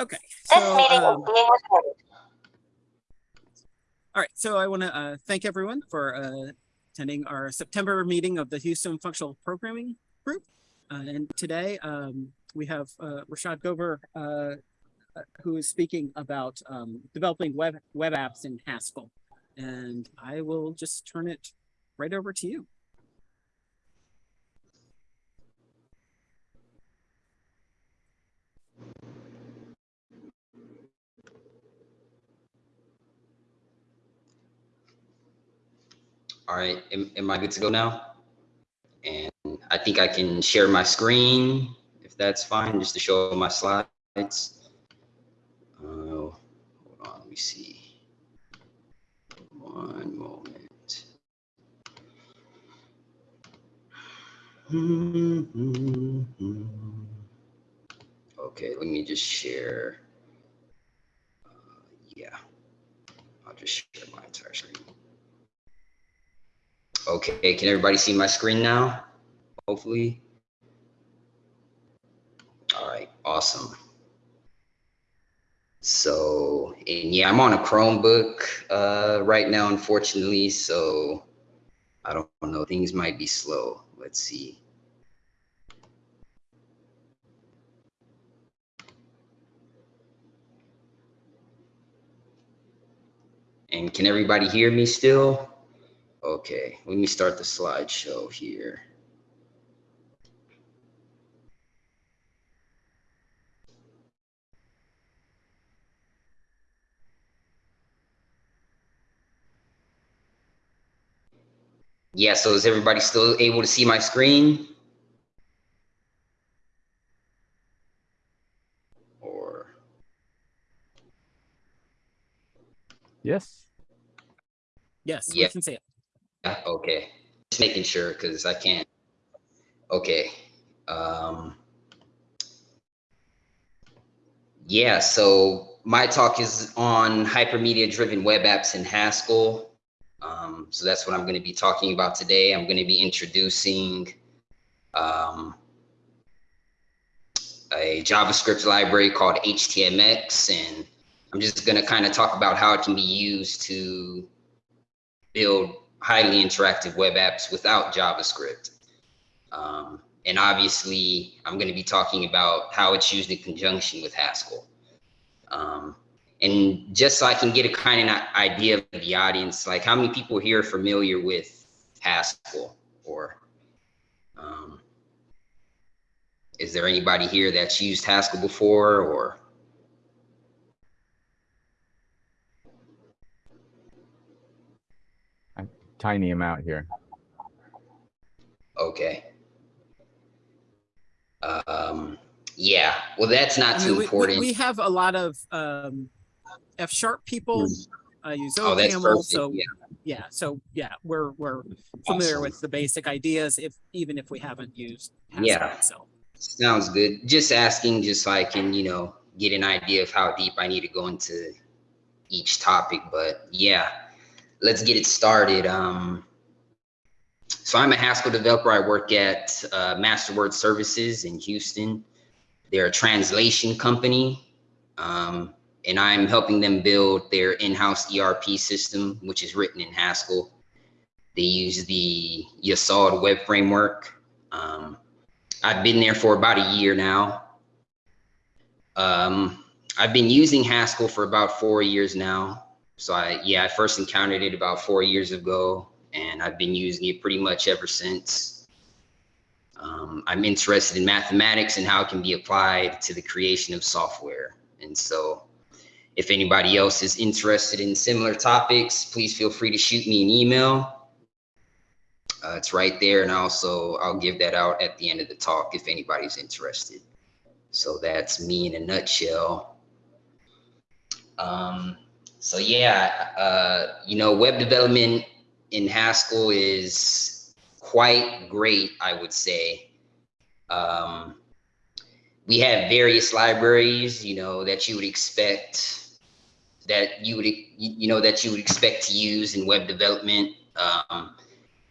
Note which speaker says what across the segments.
Speaker 1: Okay.
Speaker 2: This
Speaker 1: So,
Speaker 2: meeting
Speaker 1: um,
Speaker 2: is being recorded.
Speaker 1: all right. So I want to uh, thank everyone for uh, attending our September meeting of the Houston Functional Programming Group. Uh, and today um, we have uh, Rashad Gover, uh, uh, who is speaking about um, developing web web apps in Haskell. And I will just turn it right over to you.
Speaker 3: All right, am, am I good to go now? And I think I can share my screen, if that's fine, just to show my slides. Uh, hold on, let me see. One moment. Okay, let me just share. Uh, yeah, I'll just share my entire screen. Okay, can everybody see my screen now? Hopefully. All right, awesome. So, and yeah, I'm on a Chromebook uh, right now, unfortunately. So I don't know, things might be slow. Let's see. And can everybody hear me still? Okay, let me start the slideshow here. Yeah, so is everybody still able to see my screen? Or,
Speaker 4: Yes.
Speaker 1: Yes,
Speaker 3: Yeah.
Speaker 1: we can see it.
Speaker 3: Yeah, okay, just making sure because I can't. Okay. Um, yeah, so my talk is on hypermedia driven web apps in Haskell. Um, so that's what I'm going to be talking about today. I'm going to be introducing um, a JavaScript library called HTMX, and I'm just going to kind of talk about how it can be used to build highly interactive web apps without JavaScript. Um, and obviously, I'm going to be talking about how it's used in conjunction with Haskell. Um, and just so I can get a kind of idea of the audience, like how many people here are familiar with Haskell or um, is there anybody here that's used Haskell before or?
Speaker 4: Tiny amount here.
Speaker 3: Okay. Um, yeah, well, that's not
Speaker 1: I
Speaker 3: too
Speaker 1: mean, we- we,
Speaker 3: important.
Speaker 1: we have a lot of um, F sharp people uh, use
Speaker 3: Oh, that's
Speaker 1: OCaml,
Speaker 3: perfect.
Speaker 1: so
Speaker 3: Yeah.
Speaker 1: yeah so yeah we're we're familiar
Speaker 3: Awesome.
Speaker 1: with the basic ideas if even if we haven't used Haskell
Speaker 3: Yeah.
Speaker 1: itself.
Speaker 3: Sounds good. Just asking, just so I can, you know, get an idea of how deep I need to go into each topic. But yeah, let's get it started. Um, so I'm a Haskell developer. I work at uh, Masterword Services in Houston. They're a translation company, um, and I'm helping them build their in-house ERP system, which is written in Haskell. They use the Yesod web framework. Um, I've been there for about a year now. Um, I've been using Haskell for about four years now. So I, yeah, I first encountered it about four years ago and I've been using it pretty much ever since. Um, I'm interested in mathematics and how it can be applied to the creation of software. And so if anybody else is interested in similar topics, please feel free to shoot me an email. Uh, it's right there. And also I'll give that out at the end of the talk if anybody's interested. So that's me in a nutshell. Um, so yeah, uh, you know, web development in Haskell is quite great, I would say. Um, we have various libraries, you know, that you would expect that you would, you know, that you would expect to use in web development. Um,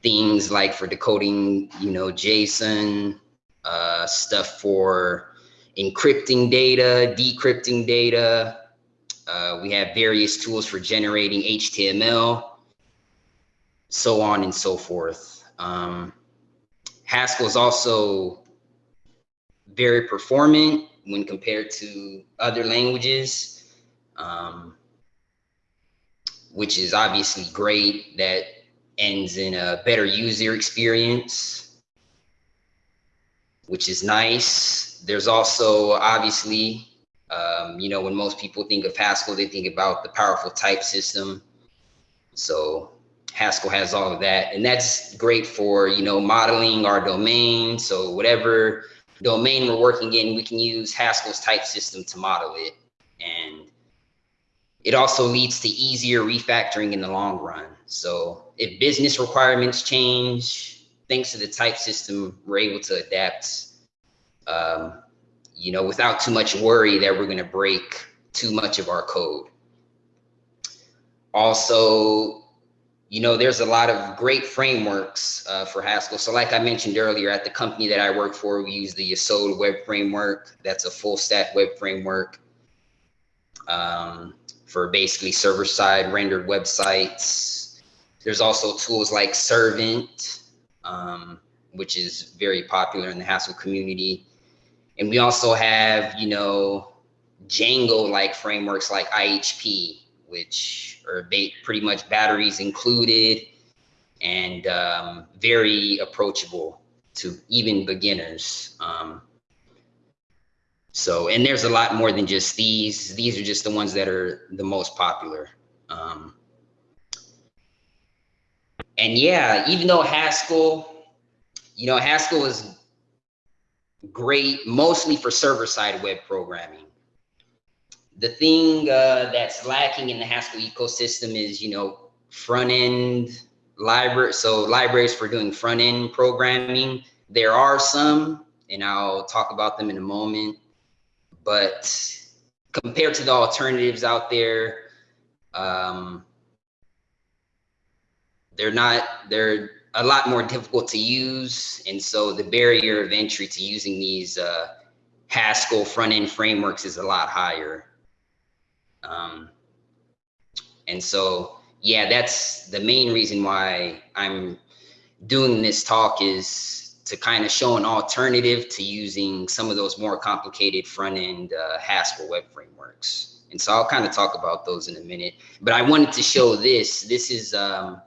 Speaker 3: things like for decoding, you know, JSON, uh, stuff for encrypting data, decrypting data. Uh, we have various tools for generating HTML, so on and so forth. Um, Haskell is also very performant when compared to other languages, um, which is obviously great. That ends in a better user experience, which is nice. There's also obviously, um, you know, when most people think of Haskell, they think about the powerful type system. So Haskell has all of that, and that's great for you know modeling our domain. So whatever domain we're working in, we can use Haskell's type system to model it, and it also leads to easier refactoring in the long run. So if business requirements change, thanks to the type system, we're able to adapt, um, you know, without too much worry that we're going to break too much of our code. Also, you know, there's a lot of great frameworks uh, for Haskell. So like I mentioned earlier, at the company that I work for, we use the Yesod web framework. That's a full stack web framework um, for basically server side rendered websites. There's also tools like Servant, um, which is very popular in the Haskell community. And we also have, you know, Django-like frameworks like IHP, which are pretty much batteries included and um, very approachable to even beginners. Um, so, and there's a lot more than just these. These are just the ones that are the most popular. Um, and yeah, even though Haskell, you know, Haskell is great mostly for server-side web programming the thing uh, that's lacking in the Haskell ecosystem is, you know, front end library. So libraries for doing front end programming. There are some, and I'll talk about them in a moment. But compared to the alternatives out there, um, they're not, they're a lot more difficult to use. And so the barrier of entry to using these uh, Haskell front end frameworks is a lot higher. Um, and so, yeah, that's the main reason why I'm doing this talk is to kind of show an alternative to using some of those more complicated front end uh, Haskell web frameworks. And so I'll kind of talk about those in a minute, but I wanted to show this. This is um,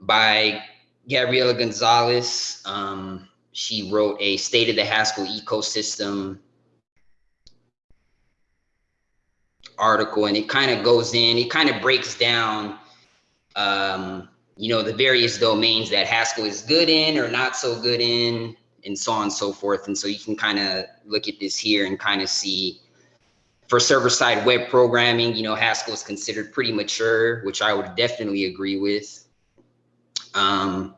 Speaker 3: by Gabriella Gonzalez. Um, she wrote a state of the Haskell ecosystem article and it kind of goes in, it kind of breaks down, um, you know, the various domains that Haskell is good in or not so good in and so on and so forth. And so you can kind of look at this here and kind of see for server side web programming, you know, Haskell is considered pretty mature, which I would definitely agree with. Um,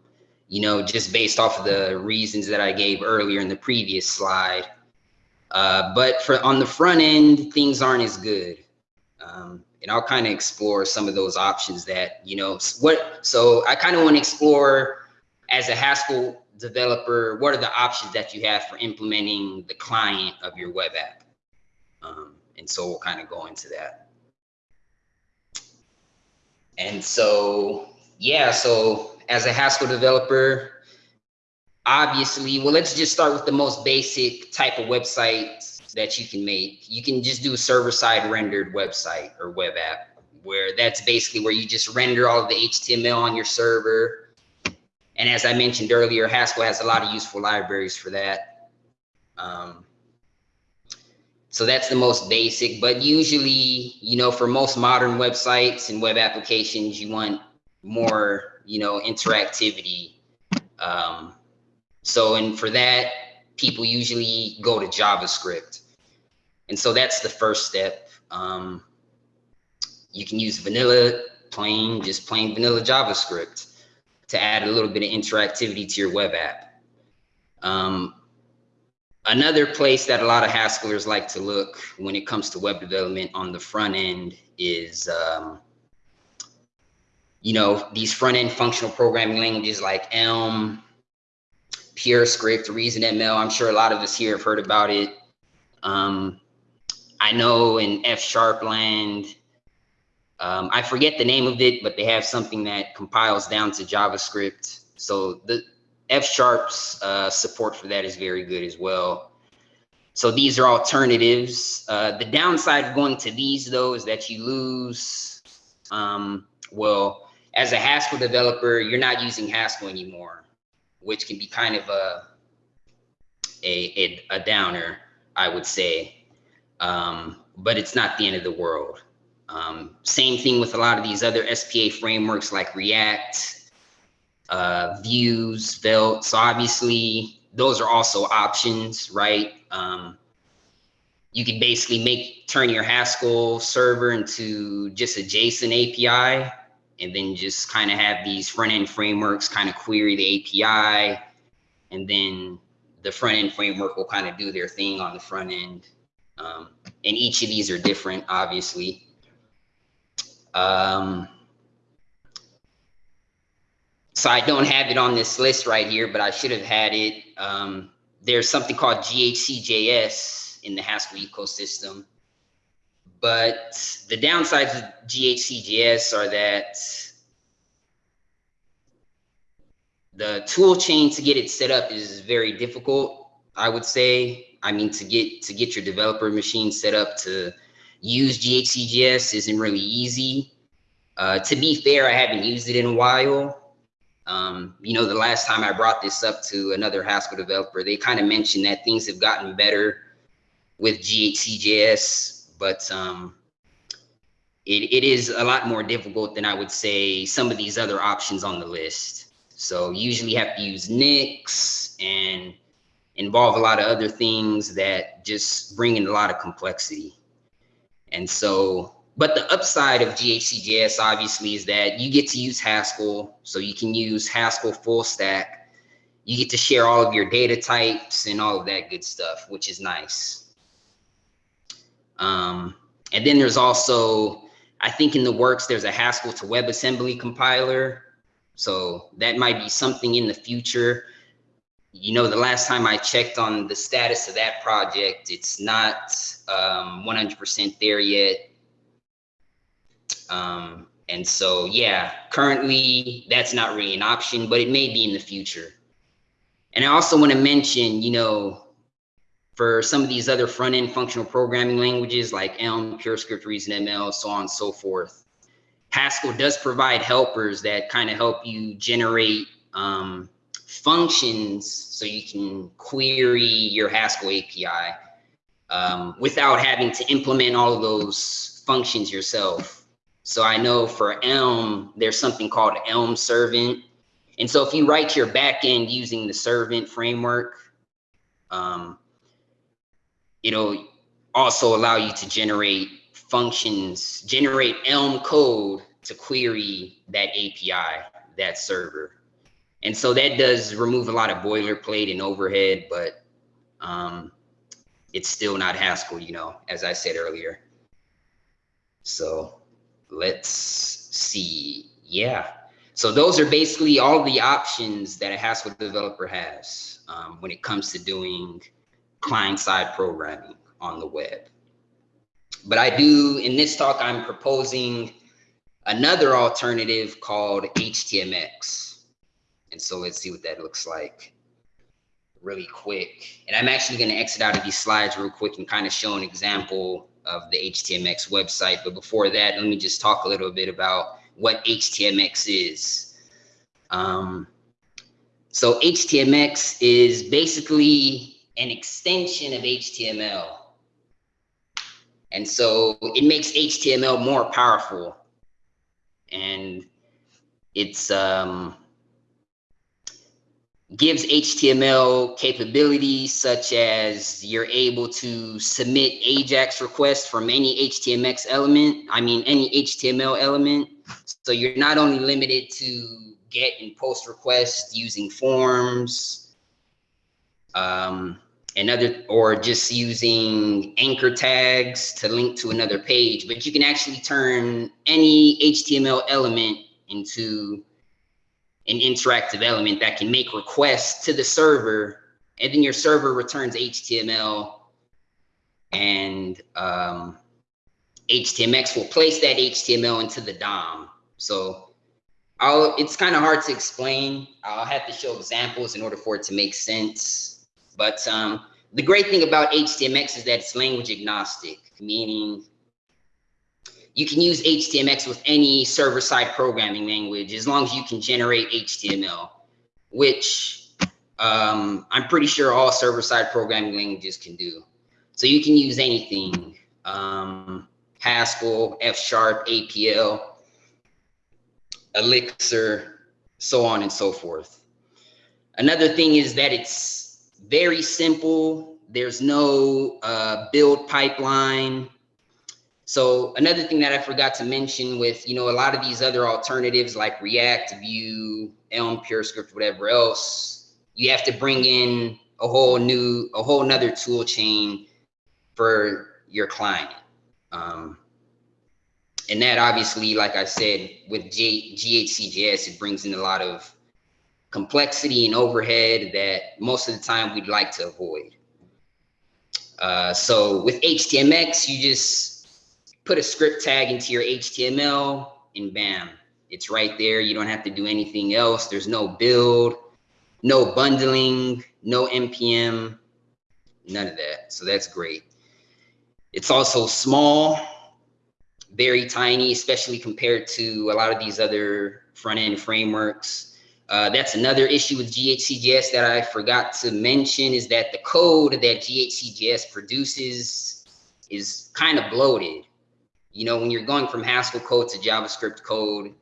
Speaker 3: you know, just based off of the reasons that I gave earlier in the previous slide. Uh, but for on the front end, things aren't as good. Um, and I'll kind of explore some of those options that, you know, what, so I kind of want to explore as a Haskell developer, what are the options that you have for implementing the client of your web app? Um, and so we'll kind of go into that. And so, yeah, so as a Haskell developer, obviously, well, let's just start with the most basic type of website that you can make. You can just do a server side rendered website or web app where that's basically where you just render all of the HTML on your server. And as I mentioned earlier, Haskell has a lot of useful libraries for that. Um, so that's the most basic, but usually, you know, for most modern websites and web applications, you want more, you know, interactivity. Um, so, and for that, people usually go to JavaScript. And so that's the first step. Um, you can use vanilla, plain, just plain vanilla JavaScript to add a little bit of interactivity to your web app. Um, another place that a lot of Haskellers like to look when it comes to web development on the front end is, um, you know, these front end functional programming languages like Elm, PureScript, ReasonML. I'm sure a lot of us here have heard about it. Um, I know in F sharp land, um, I forget the name of it, but they have something that compiles down to JavaScript. So the F sharp's uh, support for that is very good as well. So these are alternatives. Uh, the downside of going to these though is that you lose, um, well, as a Haskell developer, you're not using Haskell anymore, which can be kind of a, a, a, a downer, I would say. Um, but it's not the end of the world. Um, same thing with a lot of these other SPA frameworks like React, uh, Views, Svelte. So obviously those are also options, right? Um, you can basically make turn your Haskell server into just a JSON API and then just kind of have these front end frameworks kind of query the API and then the front end framework will kind of do their thing on the front end. Um, and each of these are different, obviously. Um, so I don't have it on this list right here, but I should have had it. Um, there's something called GHCJS in the Haskell ecosystem. But the downsides of GHCJS are that the tool chain to get it set up is very difficult, I would say. I mean, to get to get your developer machine set up to use GHCJS isn't really easy. Uh, to be fair, I haven't used it in a while. Um, you know, the last time I brought this up to another Haskell developer, they kind of mentioned that things have gotten better with GHCJS, but um, it, it is a lot more difficult than I would say some of these other options on the list. So usually have to use Nix and involve a lot of other things that just bring in a lot of complexity. And so, but the upside of GHCJS obviously is that you get to use Haskell. So you can use Haskell full stack. You get to share all of your data types and all of that good stuff, which is nice. Um, and then there's also, I think in the works, there's a Haskell to WebAssembly compiler. So that might be something in the future. You know, the last time I checked on the status of that project, it's not 100% um, there yet. Um, and so, yeah, currently that's not really an option, but it may be in the future. And I also want to mention, you know, for some of these other front end functional programming languages like Elm, PureScript, ReasonML, so on and so forth, Haskell does provide helpers that kind of help you generate um, functions so you can query your Haskell API um, without having to implement all of those functions yourself. So I know for Elm, there's something called Elm Servant. And so if you write your backend using the Servant framework, um, it'll also allow you to generate functions, generate Elm code to query that API, that server. And so that does remove a lot of boilerplate and overhead, but um, it's still not Haskell, you know, as I said earlier. So let's see. Yeah. So those are basically all the options that a Haskell developer has um, when it comes to doing client-side programming on the web. But I do, in this talk, I'm proposing another alternative called HTMX. And so let's see what that looks like really quick. And I'm actually gonna exit out of these slides real quick and kind of show an example of the HTMX website. But before that, let me just talk a little bit about what HTMX is. Um, so HTMX is basically an extension of HTML. And so it makes HTML more powerful. And it's um, gives HTML capabilities such as you're able to submit AJAX requests from any HTMX element, I mean, any HTML element. So you're not only limited to get and post requests using forms, um, another or just using anchor tags to link to another page, but you can actually turn any HTML element into an interactive element that can make requests to the server and then your server returns HTML and um, HTMX will place that HTML into the DOM. So I'll, it's kind of hard to explain. I'll have to show examples in order for it to make sense. But um, the great thing about HTMX is that it's language agnostic, meaning you can use HTMX with any server-side programming language as long as you can generate HTML, which um, I'm pretty sure all server-side programming languages can do. So you can use anything, um, Haskell, F Sharp, APL, Elixir, so on and so forth. Another thing is that it's very simple. There's no uh, build pipeline. So another thing that I forgot to mention with, you know, a lot of these other alternatives like React, Vue, Elm, PureScript, whatever else, you have to bring in a whole new, a whole nother tool chain for your client. Um, and that obviously, like I said, with G GHCJS, it brings in a lot of complexity and overhead that most of the time we'd like to avoid. Uh, so with HTMX, you just put a script tag into your HTML and bam, it's right there. You don't have to do anything else. There's no build, no bundling, no NPM, none of that. So that's great. It's also small, very tiny, especially compared to a lot of these other front end frameworks. Uh, that's another issue with GHCJS that I forgot to mention is that the code that GHCJS produces is kind of bloated. You know, when you're going from Haskell code to JavaScript code,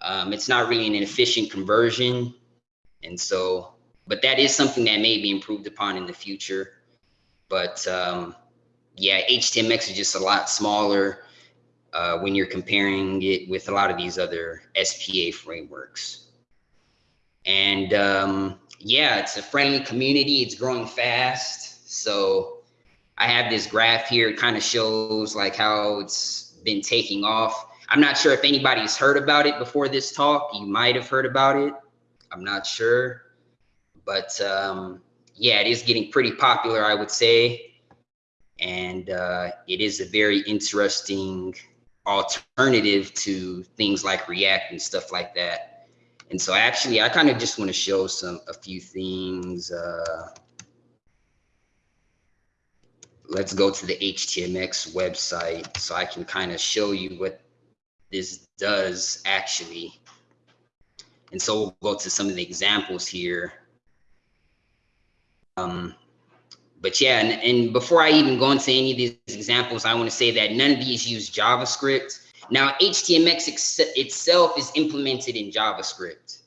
Speaker 3: um, it's not really an efficient conversion. And so, but that is something that may be improved upon in the future. But um, yeah, HTMX is just a lot smaller uh, when you're comparing it with a lot of these other SPA frameworks. And um, yeah, it's a friendly community. It's growing fast. So I have this graph here. It kind of shows like how it's been taking off. I'm not sure if anybody's heard about it before this talk. You might have heard about it. I'm not sure. But um, yeah, it is getting pretty popular, I would say. And uh, it is a very interesting alternative to things like React and stuff like that. And so actually, I kind of just want to show some a few things. Uh, let's go to the HTMX website so I can kind of show you what this does actually. And so we'll go to some of the examples here. Um, but yeah, and, and before I even go into any of these examples, I want to say that none of these use JavaScript. Now, HTMX ex itself is implemented in JavaScript,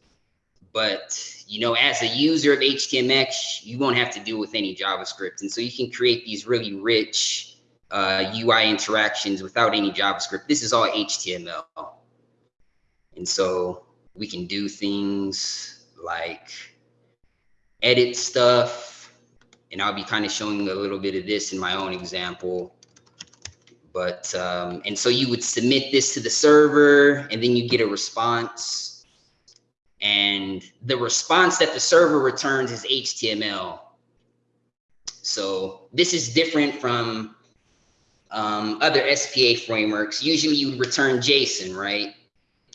Speaker 3: but you know, as a user of HTMX, you won't have to deal with any JavaScript. And so you can create these really rich uh, UI interactions without any JavaScript. This is all HTML. And so we can do things like edit stuff. And I'll be kind of showing a little bit of this in my own example. But, um, and so you would submit this to the server and then you get a response and the response that the server returns is HTML. So this is different from um, other SPA frameworks. Usually you would return JSON, right?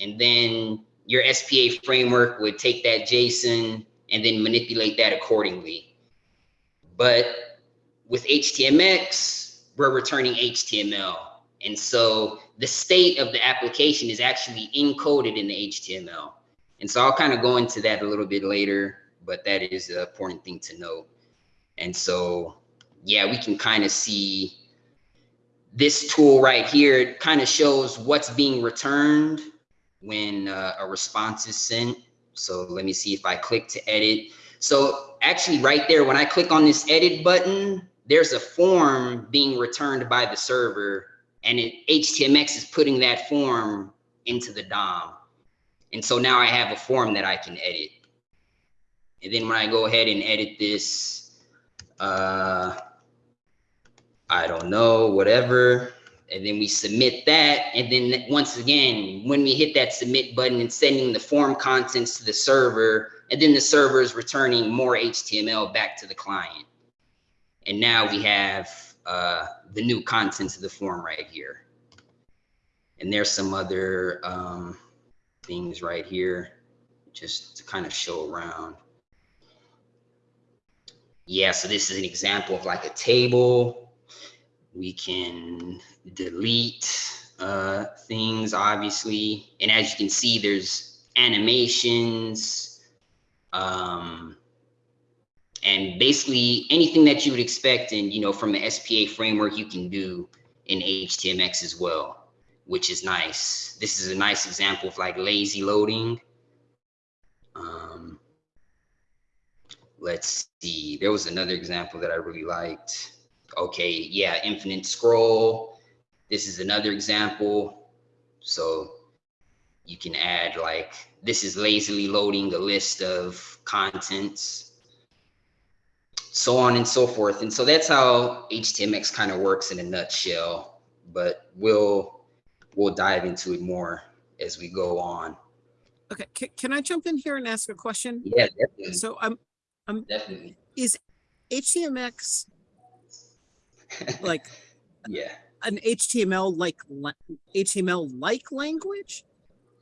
Speaker 3: And then your SPA framework would take that JSON and then manipulate that accordingly. But with HTMX, we're returning HTML. And so the state of the application is actually encoded in the HTML. And so I'll kind of go into that a little bit later, but that is an important thing to note. And so, yeah, we can kind of see this tool right here. It kind of shows what's being returned when uh, a response is sent. So let me see if I click to edit. So actually right there, when I click on this edit button, there's a form being returned by the server and it HTMX is putting that form into the DOM. And so now I have a form that I can edit. And then when I go ahead and edit this, uh, I don't know, whatever. And then we submit that. And then once again, when we hit that submit button and sending the form contents to the server, and then the server is returning more HTML back to the client. And now we have uh, the new contents of the form right here. And there's some other um, things right here, just to kind of show around. Yeah, so this is an example of like a table. We can delete uh, things, obviously. And as you can see, there's animations, um, and basically anything that you would expect and you know, from the SPA framework, you can do in HTMX as well, which is nice. This is a nice example of like lazy loading. Um, let's see, there was another example that I really liked. Okay, yeah, infinite scroll. This is another example. So you can add like, this is lazily loading the list of contents so on and so forth. And so that's how HTMX kind of works in a nutshell, but we'll, we'll dive into it more as we go on.
Speaker 1: Okay, can, can I jump in here and ask a question?
Speaker 3: Yeah, definitely,
Speaker 1: So I'm, I'm,
Speaker 3: definitely.
Speaker 1: is HTMX like
Speaker 3: Yeah.
Speaker 1: an HTML like HTML like language?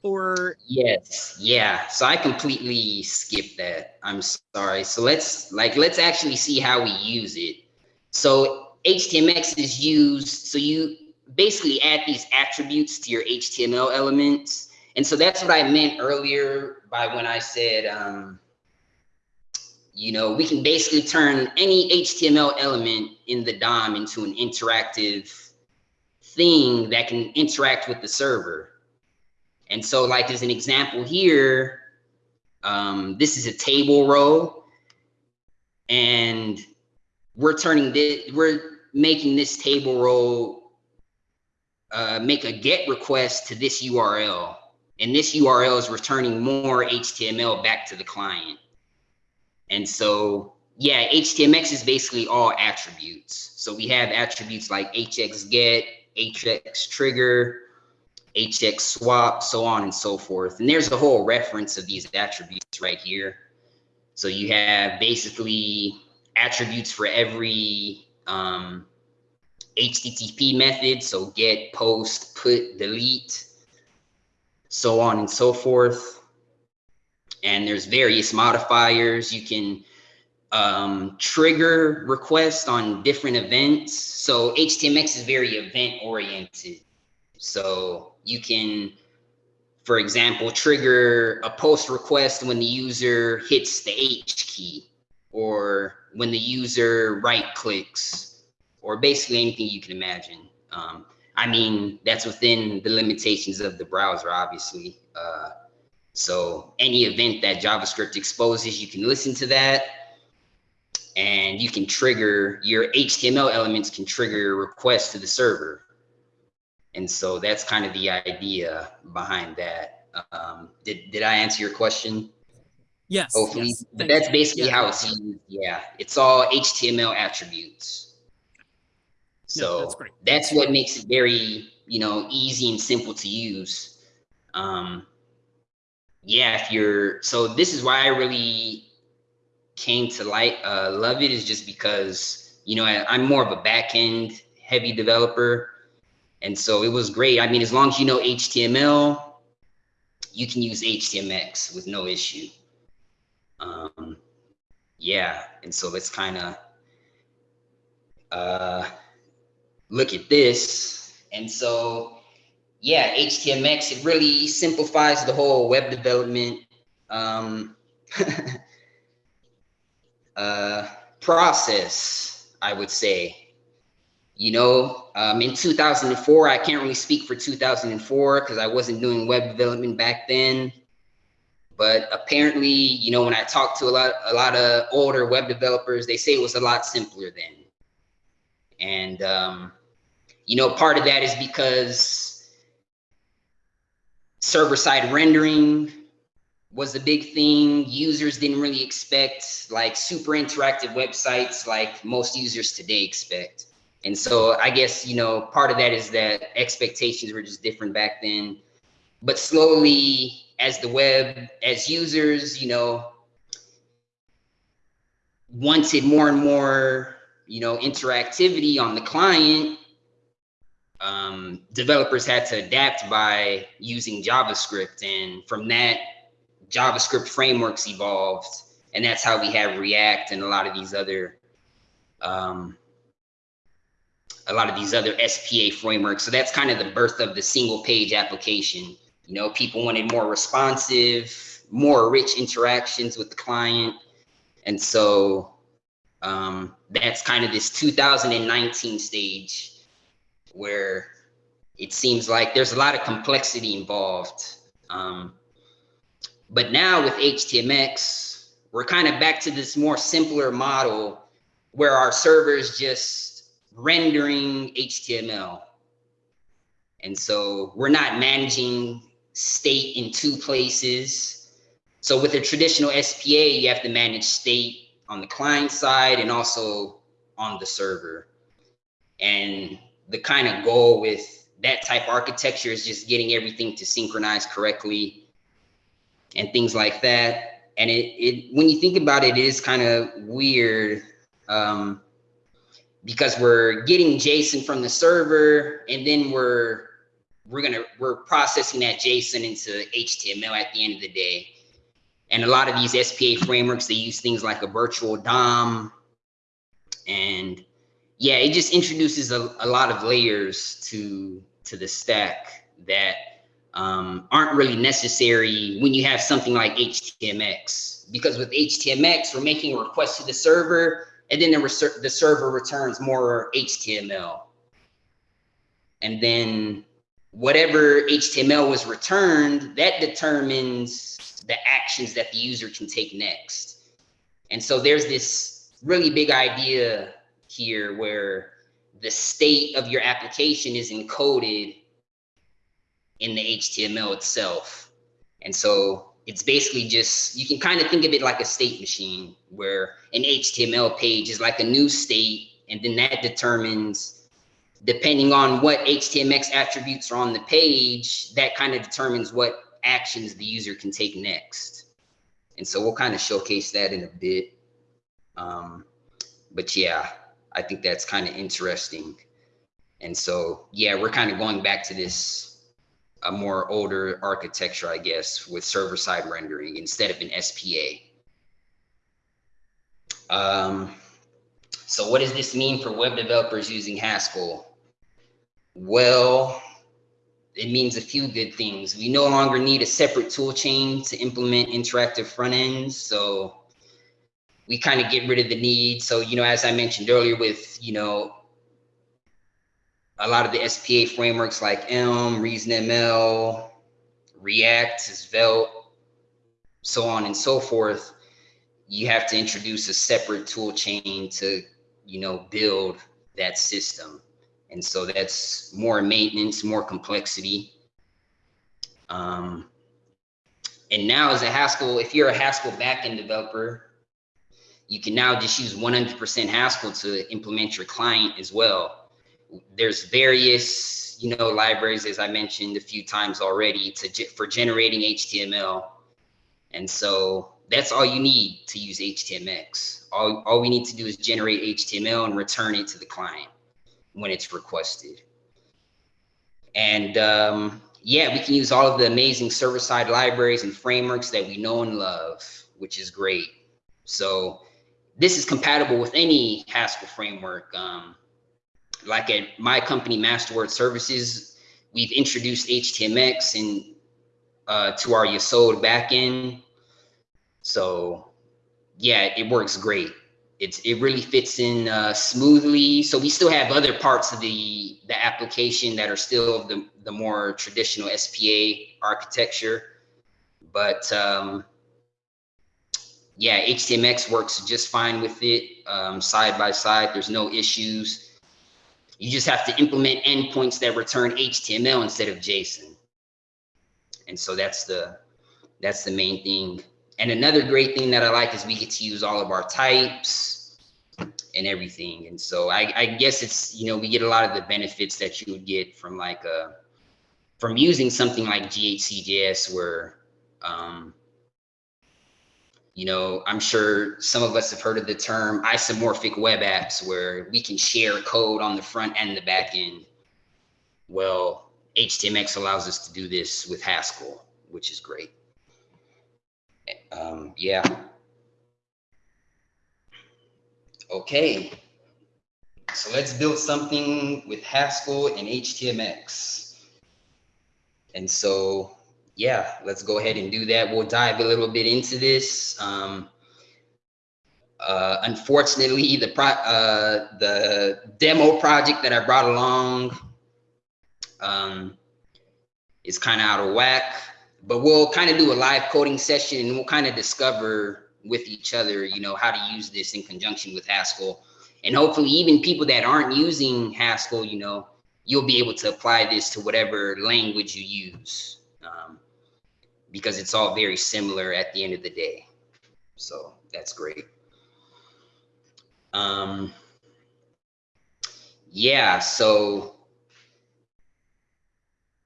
Speaker 1: Or
Speaker 3: Yes, yeah. So I completely skipped that. I'm sorry. So let's like let's actually see how we use it. So HTMX is used so you basically add these attributes to your HTML elements. And so that's what I meant earlier by when I said um you know, we can basically turn any HTML element in the DOM into an interactive thing that can interact with the server. And so like as an example here, um, this is a table row and we're turning this, we're making this table row uh, make a get request to this URL. And this URL is returning more HTML back to the client. And so, yeah, HTMX is basically all attributes. So we have attributes like HX get, HX trigger, HX swap, so on and so forth. And there's a whole reference of these attributes right here. So you have basically attributes for every um, HTTP method. So get, post, put, delete, so on and so forth. And there's various modifiers. You can um, trigger requests on different events. So HTMX is very event oriented. So you can, for example, trigger a post request when the user hits the H key or when the user right clicks or basically anything you can imagine. Um, I mean, that's within the limitations of the browser, obviously. Uh, so any event that JavaScript exposes, you can listen to that and you can trigger your HTML elements can trigger a request to the server. And so that's kind of the idea behind that. Um, did, did I answer your question?
Speaker 1: yes.
Speaker 3: Hopefully,
Speaker 1: yes,
Speaker 3: but that's basically
Speaker 1: Yeah,
Speaker 3: how it's used. Yeah, it's all HTML attributes. So
Speaker 1: that's great.
Speaker 3: that's what makes it very, you know, easy and simple to use. Um, yeah, if you're, so this is why I really came to like, uh, love it is just because, you know, I, I'm more of a back end heavy developer. And so it was great. I mean, as long as you know HTML, you can use HTMX with no issue. Um, yeah, and so let's kind of uh, look at this. And so, yeah, HTMX, it really simplifies the whole web development um, uh, process, I would say. You know, um, in 2004, I can't really speak for 2004 because I wasn't doing web development back then. But apparently, you know, when I talked to a lot, a lot of older web developers, they say it was a lot simpler then. And, um, you know, part of that is because server side rendering was a big thing. Users didn't really expect like super interactive websites like most users today expect. And so I guess, you know, part of that is that expectations were just different back then. But slowly, as the web, as users, you know, wanted more and more you know, interactivity on the client, um, developers had to adapt by using JavaScript. And from that, JavaScript frameworks evolved. And that's how we have React and a lot of these other, um, a lot of these other SPA frameworks. So that's kind of the birth of the single page application. You know, people wanted more responsive, more rich interactions with the client. And so um, that's kind of this 2019 stage where it seems like there's a lot of complexity involved. Um, but now with HTMX, we're kind of back to this more simpler model where our servers just rendering HTML. And so we're not managing state in two places. So with a traditional SPA, you have to manage state on the client side and also on the server. And the kind of goal with that type architecture is just getting everything to synchronize correctly and things like that. And it, it when you think about it, it is kind of weird um, because we're getting JSON from the server and then we're we're gonna we're processing that JSON into HTML at the end of the day. And a lot of these SPA frameworks, they use things like a virtual DOM. And yeah, it just introduces a, a lot of layers to to the stack that um, aren't really necessary when you have something like HTMX. Because with HTMX, we're making a request to the server, and then the, the server returns more HTML. And then whatever HTML was returned, that determines the actions that the user can take next. And so there's this really big idea here where the state of your application is encoded in the HTML itself. And so it's basically just, you can kind of think of it like a state machine where an HTML page is like a new state. And then that determines, depending on what HTMX attributes are on the page, that kind of determines what actions the user can take next. And so we'll kind of showcase that in a bit. Um, but yeah, I think that's kind of interesting. And so, yeah, we're kind of going back to this a more older architecture, I guess, with server side rendering instead of an SPA. Um, so what does this mean for web developers using Haskell? Well, it means a few good things. We no longer need a separate tool chain to implement interactive front ends. So we kind of get rid of the need. So, you know, as I mentioned earlier with, you know, a lot of the SPA frameworks like Elm, ReasonML, React, Svelte, so on and so forth, you have to introduce a separate tool chain to, you know, build that system. And so that's more maintenance, more complexity. Um, and now as a Haskell, if you're a Haskell backend developer, you can now just use 100% Haskell to implement your client as well. There's various, you know, libraries, as I mentioned a few times already, to for generating HTML. And so that's all you need to use HTMX. All, all we need to do is generate HTML and return it to the client when it's requested. And um, yeah, we can use all of the amazing server-side libraries and frameworks that we know and love, which is great. So this is compatible with any Haskell framework. Um, like at my company, Masterword Services, we've introduced HTMX and uh, to our Yesod backend. So yeah, it works great. It's it really fits in uh, smoothly. So we still have other parts of the the application that are still the the more traditional SPA architecture, but um, yeah, HTMX works just fine with it um, side by side. There's no issues. You just have to implement endpoints that return HTML instead of JSON. And so that's the that's the main thing. And another great thing that I like is we get to use all of our types and everything. And so I, I guess it's, you know, we get a lot of the benefits that you would get from like a, from using something like GHCJS where um, you know, I'm sure some of us have heard of the term isomorphic web apps where we can share code on the front and the back end. Well, HTMX allows us to do this with Haskell, which is great. Um, yeah. Okay. So let's build something with Haskell and HTMX. And so, yeah, let's go ahead and do that. We'll dive a little bit into this. Um, uh, unfortunately, the pro uh, the demo project that I brought along um, is kind of out of whack, but we'll kind of do a live coding session and we'll kind of discover with each other, you know, how to use this in conjunction with Haskell. And hopefully even people that aren't using Haskell, you know, you'll be able to apply this to whatever language you use um, because it's all very similar at the end of the day. So that's great. Um, yeah, so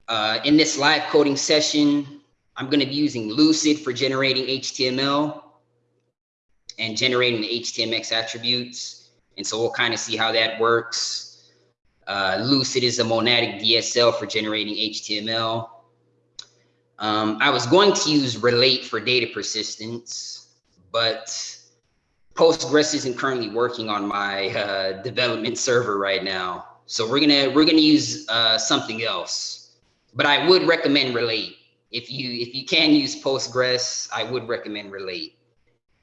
Speaker 3: uh, in this live coding session, I'm going to be using Lucid for generating HTML and generating the HTMX attributes. And so we'll kind of see how that works. Uh, Lucid is a monadic DSL for generating HTML. Um, I was going to use Rel8 for data persistence, but Postgres isn't currently working on my uh, development server right now. So we're gonna we're gonna use uh, something else. But I would recommend Rel8. If you if you can use Postgres, I would recommend Rel8.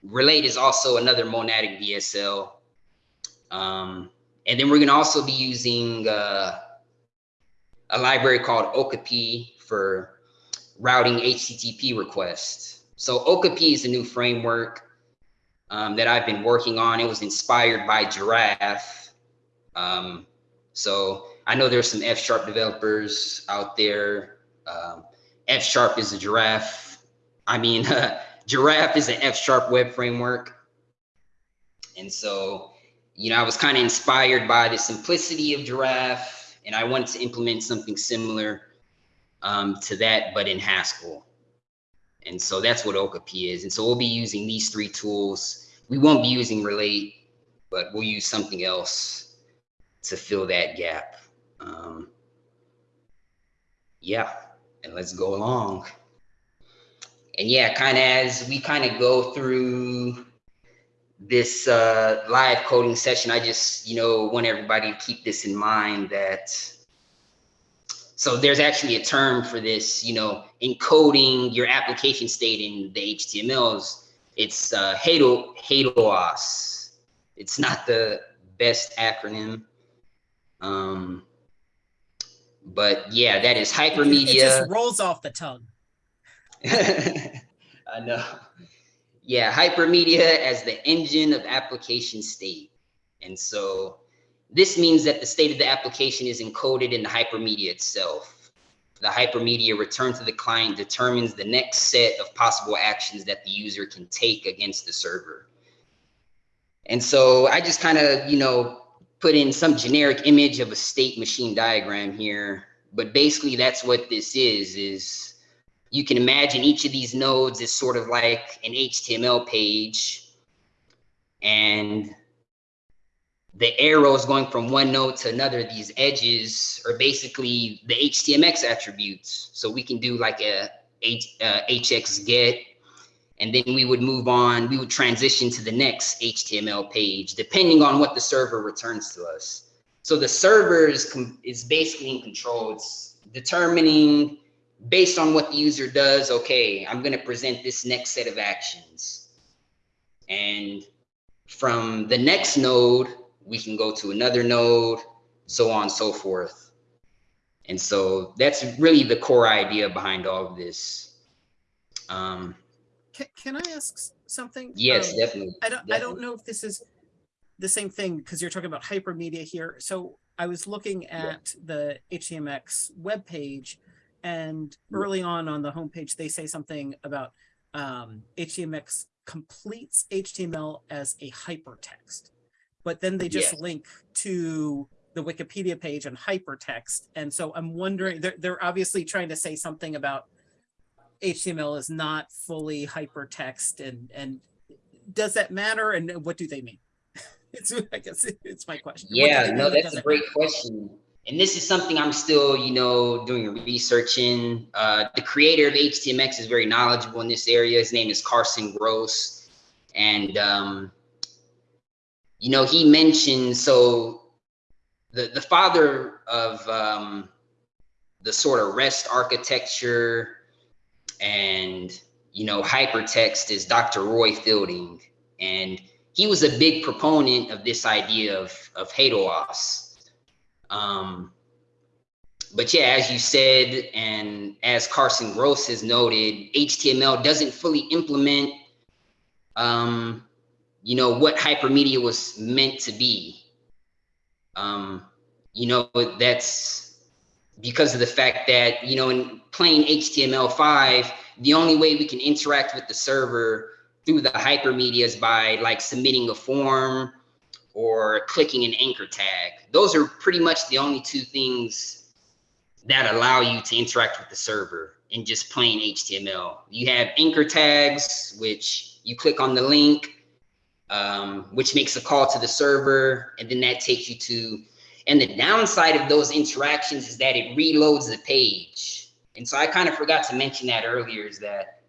Speaker 3: Rel8 is also another monadic DSL. Um, and then we're gonna also be using uh, a library called Okapi for routing HTTP requests. So Okapi is a new framework um, that I've been working on. It was inspired by Giraffe. Um, so I know there's some F sharp developers out there. Um, F sharp is a Giraffe. I mean, uh, Giraffe is an F sharp web framework. And so, you know, I was kind of inspired by the simplicity of Giraffe and I wanted to implement something similar um, to that, but in Haskell. And so that's what Okapi is. And so we'll be using these three tools. We won't be using Rel8, but we'll use something else to fill that gap. Um, yeah, and let's go along. And yeah, kind of as we kind of go through this uh, live coding session, I just, you know, want everybody to keep this in mind that so there's actually a term for this, you know, encoding your application state in the HTMLs. It's uh, HATEOAS. It's not the best acronym. Um, but yeah, that is hypermedia.
Speaker 1: It just rolls off the tongue.
Speaker 3: I know. Yeah, hypermedia as the engine of application state. And so this means that the state of the application is encoded in the hypermedia itself. The hypermedia returned to the client determines the next set of possible actions that the user can take against the server. And so I just kind of, you know, put in some generic image of a state machine diagram here. But basically that's what this is, is you can imagine each of these nodes is sort of like an HTML page. And the arrows going from one node to another, these edges are basically the HTMX attributes. So we can do like a H, uh, HX get, and then we would move on, we would transition to the next HTML page, depending on what the server returns to us. So the server is, is basically in control. It's determining based on what the user does, okay, I'm gonna present this next set of actions. And from the next node, we can go to another node, so on and so forth. And so that's really the core idea behind all of this. Um,
Speaker 1: Can, can I ask something?
Speaker 3: yes,
Speaker 1: Um,
Speaker 3: definitely.
Speaker 1: I don't, I don't know if this is the same thing because you're talking about hypermedia here. So I was looking at the HTMX webpage and early on on the homepage, they say something about um, HTMX completes HTML as a hypertext. But then they just
Speaker 3: Yes.
Speaker 1: link to the Wikipedia page and hypertext. And so I'm wondering, they're, they're obviously trying to say something about HTML is not fully hypertext and, and does that matter and what do they mean? It's, I guess it's my question.
Speaker 3: Yeah, no, that's a great
Speaker 1: matter?
Speaker 3: question. And this is something I'm still, you know, doing research in. Uh, the creator of HTMX is very knowledgeable in this area. His name is Carson Gross. And, um, you know, he mentioned, so the, the father of um, the sort of REST architecture and, you know, hypertext is Dr. Roy Fielding. And he was a big proponent of this idea of, of HATEOAS. Um, but yeah, as you said, and as Carson Gross has noted, HTML doesn't fully implement, um, you know, what hypermedia was meant to be. Um, you know, that's because of the fact that, you know, in plain HTML5, the only way we can interact with the server through the hypermedia is by like submitting a form or clicking an anchor tag. Those are pretty much the only two things that allow you to interact with the server in just plain HTML. You have anchor tags, which you click on the link, um, which makes a call to the server, and then that takes you to, and the downside of those interactions is that it reloads the page. And so I kind of forgot to mention that earlier is that,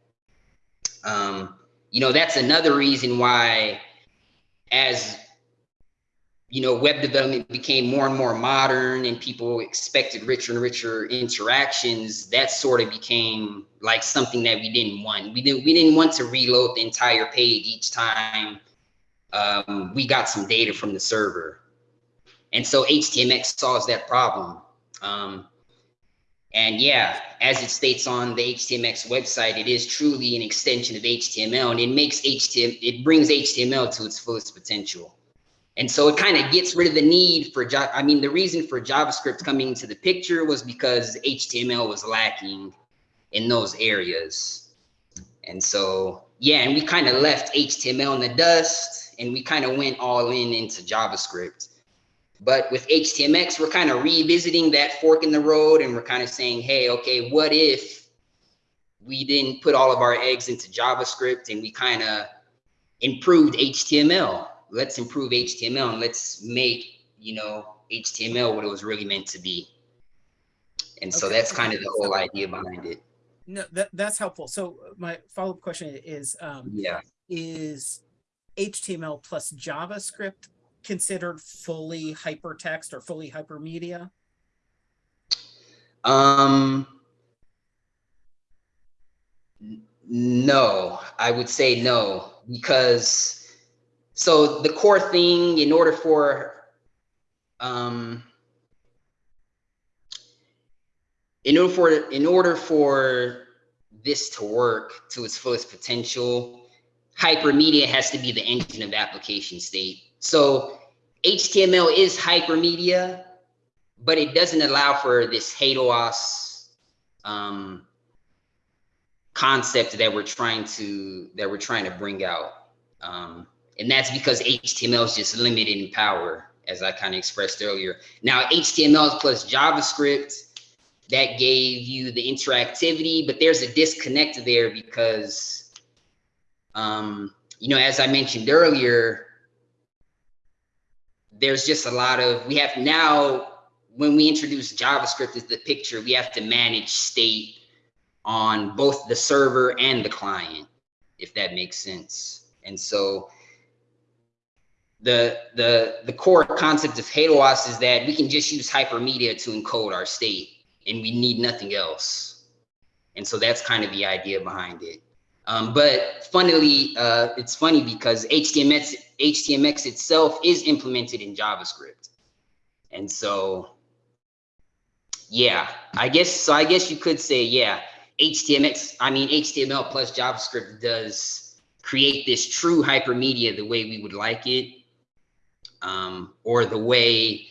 Speaker 3: um, you know, that's another reason why as you know, web development became more and more modern and people expected richer and richer interactions, that sort of became like something that we didn't want. We didn't we didn't want to reload the entire page each time um, we got some data from the server. And so HTMX solves that problem. Um, and yeah, as it states on the HTMX website, it is truly an extension of HTML and it makes HTML, it brings HTML to its fullest potential. And so it kind of gets rid of the need for, Ja- I mean, the reason for JavaScript coming into the picture was because HTML was lacking in those areas. And so, yeah, and we kind of left HTML in the dust and we kind of went all in into JavaScript. But with HTMX, we're kind of revisiting that fork in the road and we're kind of saying, hey, okay, what if we didn't put all of our eggs into JavaScript and we kind of improved HTML? Let's improve HTML and let's make, you know, HTML what it was really meant to be. And so
Speaker 1: Okay.
Speaker 3: that's kind of the whole idea behind it.
Speaker 1: No, that, that's helpful. So my follow-up question is, um,
Speaker 3: Yeah.
Speaker 1: is HTML plus JavaScript considered fully hypertext or fully hypermedia?
Speaker 3: Um, no, I would say no, because so the core thing in order for um in order for in order for this to work to its fullest potential, hypermedia has to be the engine of application state. So HTML is hypermedia, but it doesn't allow for this HATEOAS um, concept that we're trying to that we're trying to bring out. Um, and that's because HTML is just limited in power, as I kind of expressed earlier. Now HTML plus JavaScript that gave you the interactivity, but there's a disconnect there because, um, you know, as I mentioned earlier, there's just a lot of we have now when we introduce JavaScript as the picture, we have to manage state on both the server and the client, if that makes sense. And so the the the core concept of HATEOAS is that we can just use hypermedia to encode our state and we need nothing else. And so that's kind of the idea behind it. Um, but funnily, uh, it's funny because HTMX, HTMX itself is implemented in JavaScript. And so, yeah, I guess, so I guess you could say, yeah, HTMX, I mean, HTML plus JavaScript does create this true hypermedia the way we would like it, um, or the way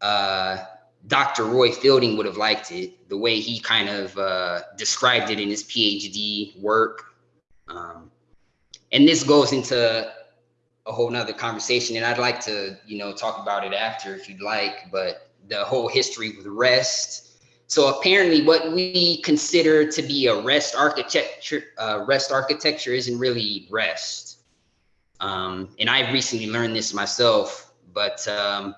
Speaker 3: uh, Dr. Roy Fielding would have liked it, the way he kind of uh, described it in his PhD work. Um, and this goes into a whole nother conversation, and I'd like to, you know, talk about it after if you'd like, but the whole history with REST. So apparently what we consider to be a REST architecture, uh, REST architecture isn't really REST. Um, and I recently learned this myself, but um,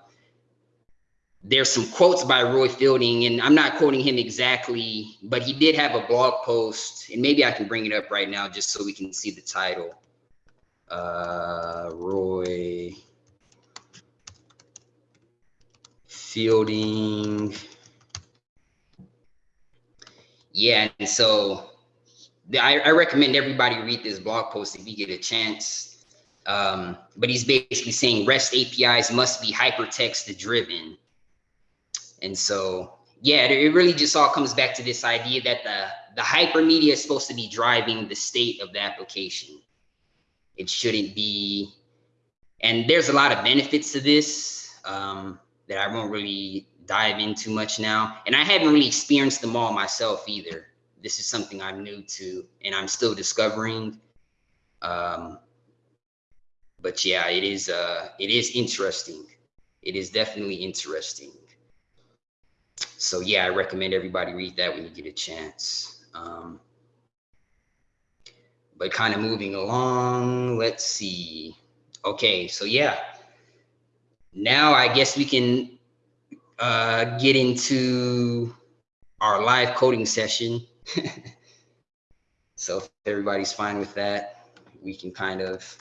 Speaker 3: there's some quotes by Roy Fielding, and I'm not quoting him exactly, but he did have a blog post, and maybe I can bring it up right now just so we can see the title. Uh, Roy Fielding. Yeah, and so I, I recommend everybody read this blog post if you get a chance. Um, but he's basically saying REST APIs must be hypertext driven. And so, yeah, it really just all comes back to this idea that the, the hypermedia is supposed to be driving the state of the application. It shouldn't be, and there's a lot of benefits to this um, that I won't really dive into much now. And I haven't really experienced them all myself either. This is something I'm new to and I'm still discovering. Um, but yeah, it is uh, it is interesting. It is definitely interesting. So yeah, I recommend everybody read that when you get a chance. Um, but kind of moving along, let's see. Okay, so yeah, now I guess we can uh, get into our live coding session. so if everybody's fine with that, we can kind of.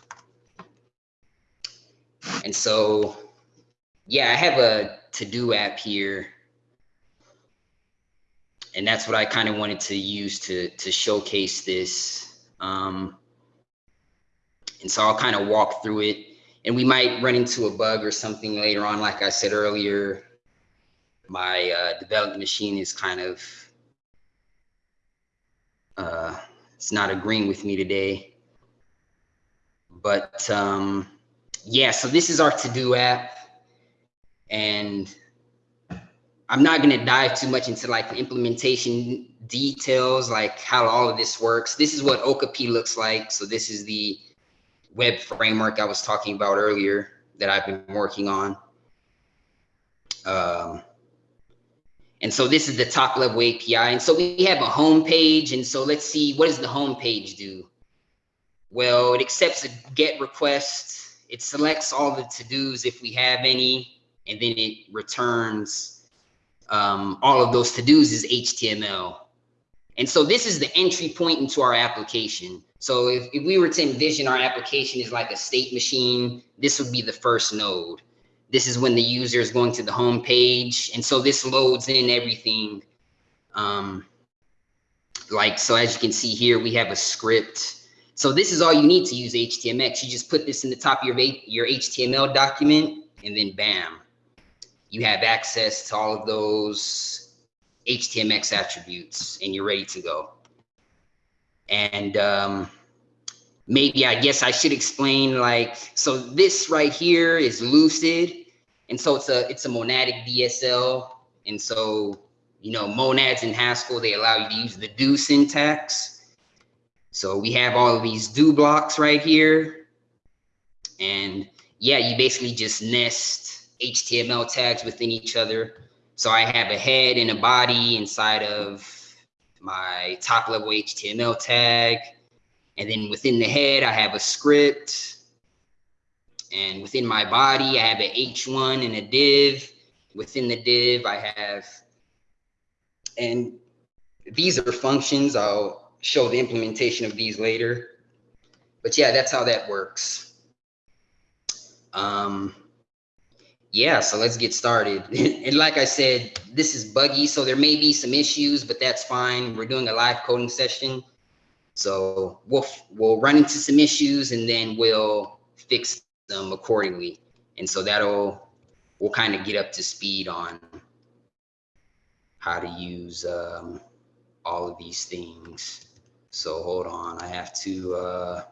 Speaker 3: And so, yeah, I have a to-do app here. And that's what I kind of wanted to use to, to showcase this. Um, and so I'll kind of walk through it and we might run into a bug or something later on. Like I said earlier, my uh, development machine is kind of, uh, it's not agreeing with me today. But um, yeah, so this is our to-do app. And I'm not gonna dive too much into like the implementation details, like how all of this works. This is what Okapi looks like. So this is the web framework I was talking about earlier that I've been working on. Um, and so this is the top level API. And so we have a home page. And so let's see, what does the home page do? Well, it accepts a get request. It selects all the to-dos if we have any, and then it returns um, all of those to-dos is HTML. And so this is the entry point into our application. So if, if we were to envision our application is like a state machine, this would be the first node. This is when the user is going to the home page. And so this loads in everything. Um, like, so as you can see here, we have a script. So this is all you need to use HTMX. You just put this in the top of your, your HTML document and then bam, you have access to all of those HTMX attributes and you're ready to go. And um, maybe I guess I should explain like, so this right here is Lucid. And so it's a, it's a monadic DSL. And so, you know, monads in Haskell, they allow you to use the do syntax. So we have all of these do blocks right here. And yeah, you basically just nest HTML tags within each other. So I have a head and a body inside of my top level HTML tag. And then within the head, I have a script. And within my body, I have an H1 and a div. Within the div, I have, and these are functions. I'll show the implementation of these later. But yeah, that's how that works. Um, yeah, so let's get started. and like I said, this is buggy, so there may be some issues, but that's fine. We're doing a live coding session. So we'll, we'll run into some issues and then we'll fix them accordingly. And so that'll, we'll kind of get up to speed on how to use um, all of these things. So hold on, I have to uh,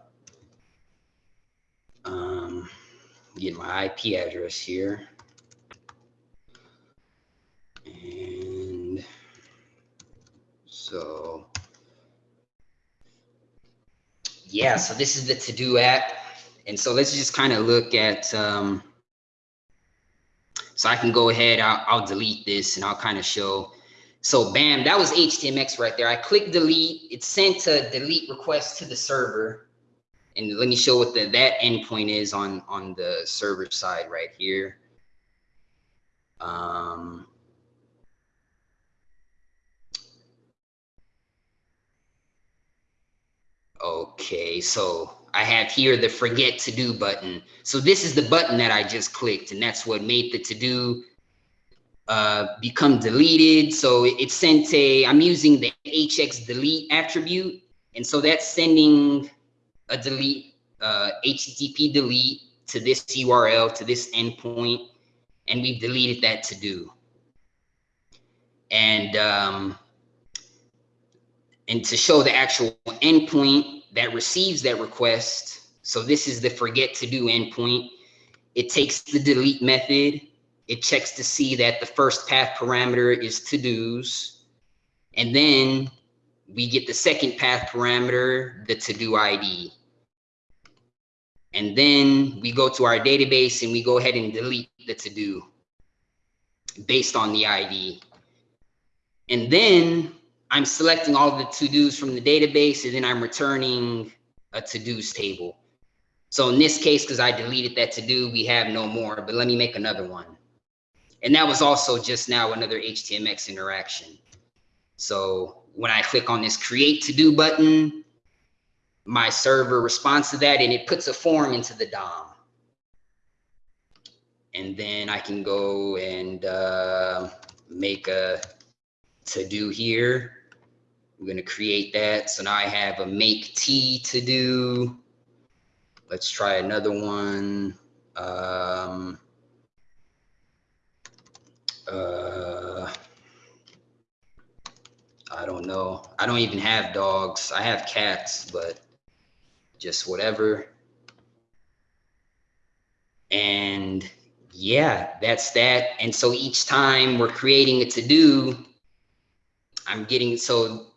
Speaker 3: um, get my IP address here. And so, yeah, so this is the to-do app. And so let's just kind of look at, um, so I can go ahead, I'll, I'll delete this and I'll kind of show. So bam, that was HTMX right there. I click delete, it sent a delete request to the server. And let me show what the, that endpoint is on, on the server side right here. Um, okay, so I have here the forget to do button. So this is the button that I just clicked and that's what made the to do uh, become deleted. So it, it sent a, I'm using the HX delete attribute. And so that's sending a delete, uh, HTTP delete to this URL, to this endpoint, and we've deleted that to do. And, um, and to show the actual endpoint that receives that request, so this is the forget to do endpoint, it takes the delete method, it checks to see that the first path parameter is to-dos, and then we get the second path parameter, the to-do ID. And then we go to our database and we go ahead and delete the to-do based on the ID. And then I'm selecting all the to-dos from the database and then I'm returning a to-dos table. So in this case, because I deleted that to-do, we have no more, but let me make another one. And that was also just now another HTMX interaction. So when I click on this create to do button, my server responds to that and it puts a form into the DOM. And then I can go and uh, make a to do here. I'm going to create that. So now I have a make T to do. Let's try another one. Um, uh, I don't know. I don't even have dogs. I have cats, but just whatever. And yeah, that's that. And so each time we're creating a to do, I'm getting so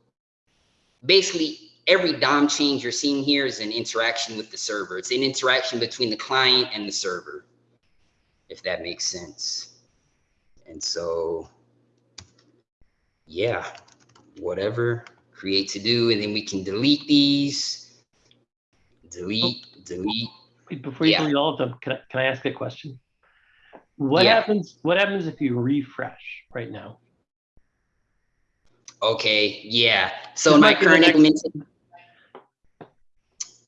Speaker 3: basically every DOM change you're seeing here is an interaction with the server. It's an interaction between the client and the server, if that makes sense. And so, yeah, whatever, create to do, and then we can delete these, delete, oh. delete.
Speaker 2: Wait, Before you
Speaker 3: Yeah.
Speaker 2: delete all of them, can I, can I ask a question? What
Speaker 3: Yeah.
Speaker 2: happens, what happens if you refresh right now?
Speaker 3: Okay, yeah. So in my
Speaker 2: might be the
Speaker 3: current implementation.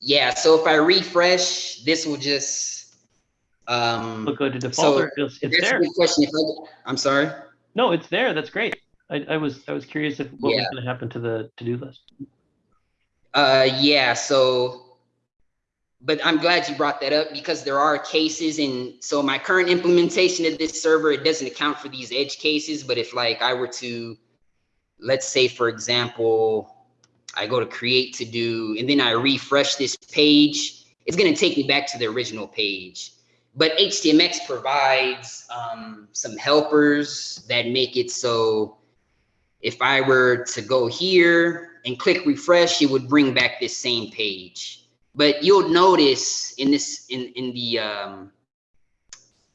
Speaker 3: Yeah, so if I refresh, this will just, um,
Speaker 2: Look go to default
Speaker 3: so
Speaker 2: it's, it's there?
Speaker 3: question. If I, I'm sorry.
Speaker 2: No, it's there. That's great. I, I was, I was curious if what was gonna happen to the to-do list.
Speaker 3: Uh, yeah, so, but I'm glad you brought that up because there are cases and so my current implementation of this server, it doesn't account for these edge cases, but if like I were to, let's say for example, I go to create to do, and then I refresh this page, it's gonna take me back to the original page. But HTMX provides um, some helpers that make it so if I were to go here and click refresh, it would bring back this same page. But you'll notice in this, in, in the, um,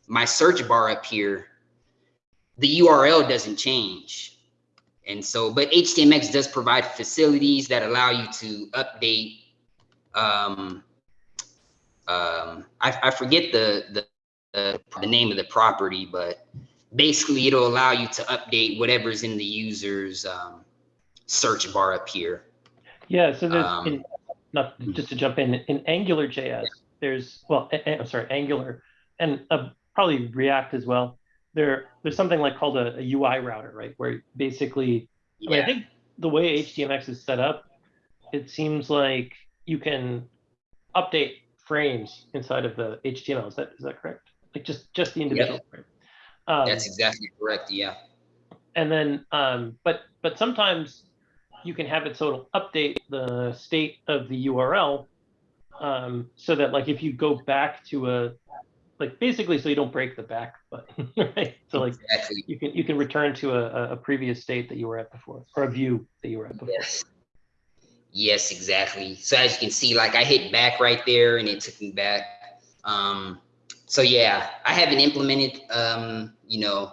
Speaker 3: my search bar up here, the URL doesn't change. And so, but HTMX does provide facilities that allow you to update, um, um, I, I forget the, the, the, the name of the property, but basically it'll allow you to update whatever's in the user's, um, search bar up here.
Speaker 2: Yeah, so there's,
Speaker 3: Um,
Speaker 2: in, not, just to jump in, in Angular JS, there's, well, I'm sorry, Angular, and uh, probably React as well. There, there's something like called a, a UI router, right? Where basically, I mean, I think the way HTMX is set up, it seems like you can update frames inside of the HTML. Is that is that correct? Like just just the individual frame. Um,
Speaker 3: that's exactly correct. Yeah.
Speaker 2: and then, um, but but sometimes you can have it so it'll update the state of the URL, um, so that like if you go back to a like basically so you don't break the back button, right? So like
Speaker 3: Exactly.
Speaker 2: you can you can return to a, a- a previous state that you were at before or a view that you were at before.
Speaker 3: Yes. Yes, exactly. So as you can see, like I hit back right there and it took me back. Um, so yeah, I haven't implemented, um, you know,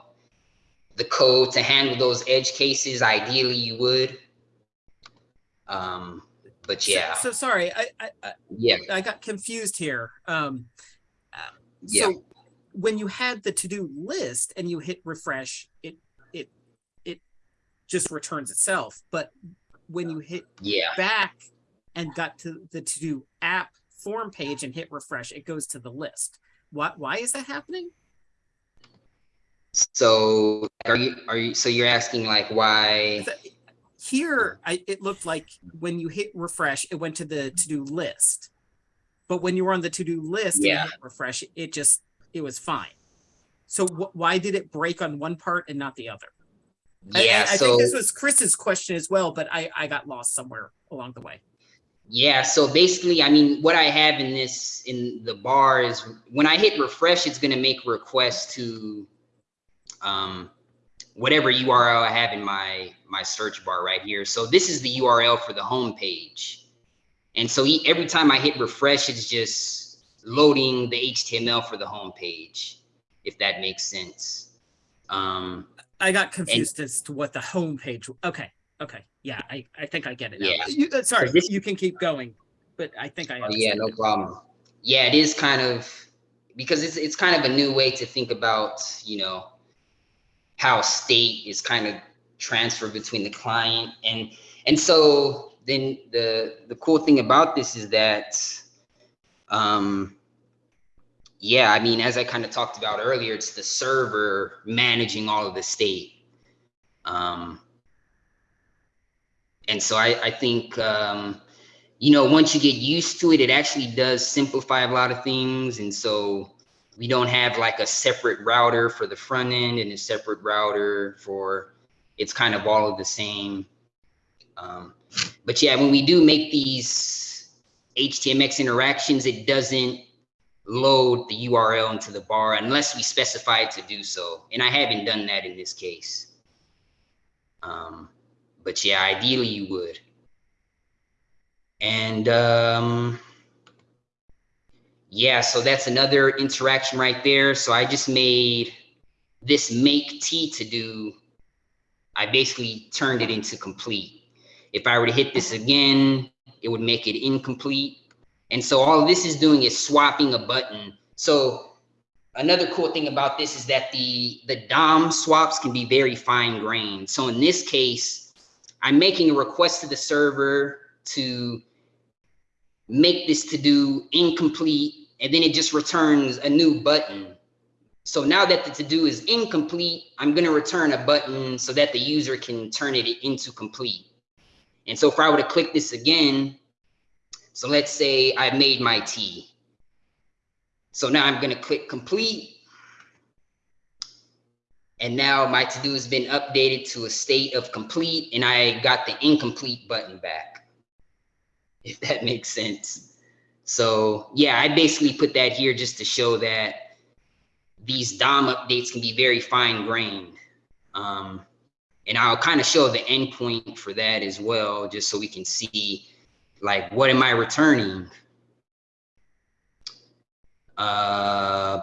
Speaker 3: the code to handle those edge cases. Ideally you would. Um, but yeah,
Speaker 1: So, sorry, I, I, I,
Speaker 3: yeah,
Speaker 1: I got confused here. Um,
Speaker 3: Yeah.
Speaker 1: so when you had the to-do list and you hit refresh, it, it, it just returns itself. But when you hit
Speaker 3: yeah.
Speaker 1: back and got to the to-do app form page and hit refresh, it goes to the list. Why, why is that happening?
Speaker 3: So are you, are you, so you're asking like why?
Speaker 1: Here, I, it looked like when you hit refresh, it went to the to-do list. But when you were on the to-do list
Speaker 3: Yeah.
Speaker 1: refresh, it just, it was fine. So wh- why did it break on one part and not the other? I- I-
Speaker 3: Yeah,
Speaker 1: I,
Speaker 3: so.
Speaker 1: think this was Chris's question as well, but I, I got lost somewhere along the way.
Speaker 3: Yeah, so basically, I mean, what I have in this, in the bar is when I hit refresh, it's gonna make requests to um, whatever URL I have in my, my search bar right here. So this is the URL for the home page. And so e- every time I hit refresh, it's just loading the HTML for the home page, if that makes sense. Um,
Speaker 1: I got confused as to what the home page. Okay, okay, yeah, I, I think I get it. Now.
Speaker 3: Yeah.
Speaker 1: You, uh, sorry,
Speaker 3: this-
Speaker 1: you can keep going, but I think I.
Speaker 3: Oh, yeah, no
Speaker 1: it.
Speaker 3: problem. Yeah, it is kind of because it's it's kind of a new way to think about, you know, how state is kind of transferred between the client and and so then the the cool thing about this is that um yeah, I mean, as I kind of talked about earlier, it's the server managing all of the state. Um, and so I, I think, um, you know, once you get used to it, it actually does simplify a lot of things. And so we don't have like a separate router for the front end and a separate router for, it's kind of all of the same. Um, but yeah, when we do make these HTMX interactions, it doesn't load the URL into the bar unless we specify it to do so. And I haven't done that in this case. Um, but yeah, ideally you would. And um, yeah, so that's another interaction right there. So I just made this make T to do, I basically turned it into complete. If I were to hit this again, it would make it incomplete. And so all this is doing is swapping a button. So another cool thing about this is that the, the DOM swaps can be very fine grained. So in this case, I'm making a request to the server to make this to do incomplete, and then it just returns a new button. So now that the to do is incomplete, I'm gonna return a button so that the user can turn it into complete. And so if I were to click this again, so let's say I made my T. So now I'm gonna click complete. And now my to-do has been updated to a state of complete and I got the incomplete button back. If that makes sense. So yeah, I basically put that here just to show that these DOM updates can be very fine grained. Um, and I'll kind of show the endpoint for that as well, just so we can see like, what am I returning? Uh,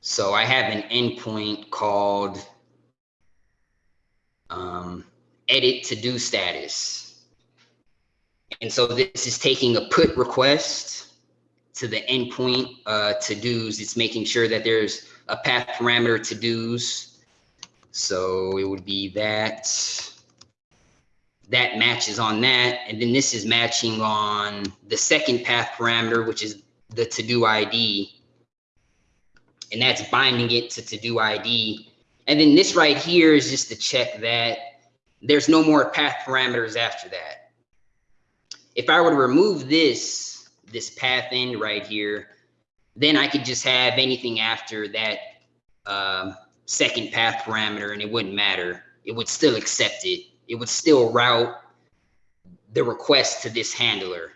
Speaker 3: so I have an endpoint called um, edit to do status. And so this is taking a put request to the endpoint uh, to do's. It's making sure that there's a path parameter to do's. So it would be that that matches on that. And then this is matching on the second path parameter, which is the to do ID. And that's binding it to to do ID. And then this right here is just to check that there's no more path parameters after that. If I were to remove this, this path end right here, then I could just have anything after that um, second path parameter and it wouldn't matter. It would still accept it. It would still route the request to this handler.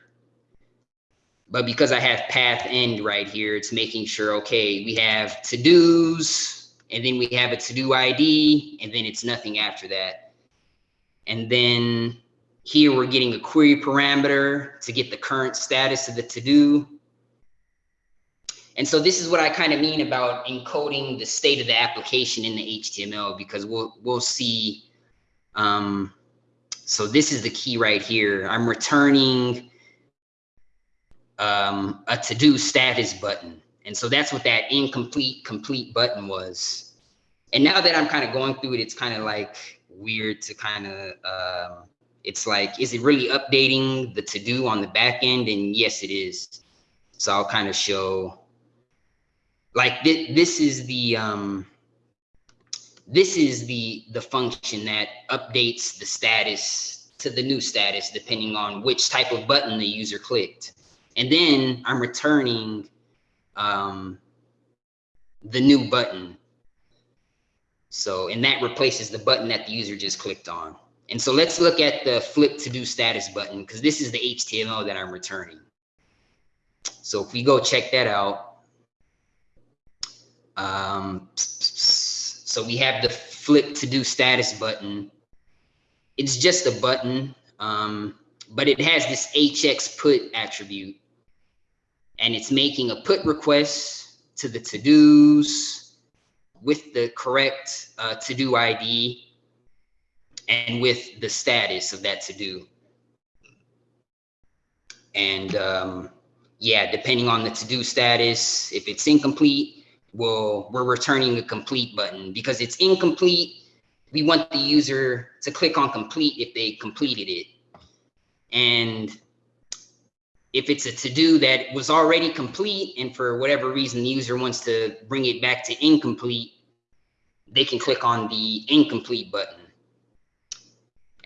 Speaker 3: But because I have path end right here, it's making sure, okay, we have to-dos, and then we have a to-do ID, and then it's nothing after that. And then here we're getting a query parameter to get the current status of the to-do. And so this is what I kind of mean about encoding the state of the application in the HTML because we'll we'll see. Um, so this is the key right here. I'm returning um, a to-do status button. And so that's what that incomplete complete button was. And now that I'm kind of going through it, it's kind of like weird to kind of, um, it's like, is it really updating the to-do on the back end? And yes, it is. So I'll kind of show, like this, this is the, um, this is the, the function that updates the status to the new status, depending on which type of button the user clicked. And then I'm returning um, the new button. So, and that replaces the button that the user just clicked on. And so let's look at the flip to do status button because this is the HTML that I'm returning. So if we go check that out, um, so we have the flip to do status button. It's just a button, um, but it has this HX put attribute and it's making a put request to the to-dos with the correct uh, to-do ID and with the status of that to-do. And um, yeah, depending on the to-do status, if it's incomplete, well, we're returning a complete button because it's incomplete. We want the user to click on complete if they completed it. And if it's a to-do that was already complete and for whatever reason the user wants to bring it back to incomplete, they can click on the incomplete button.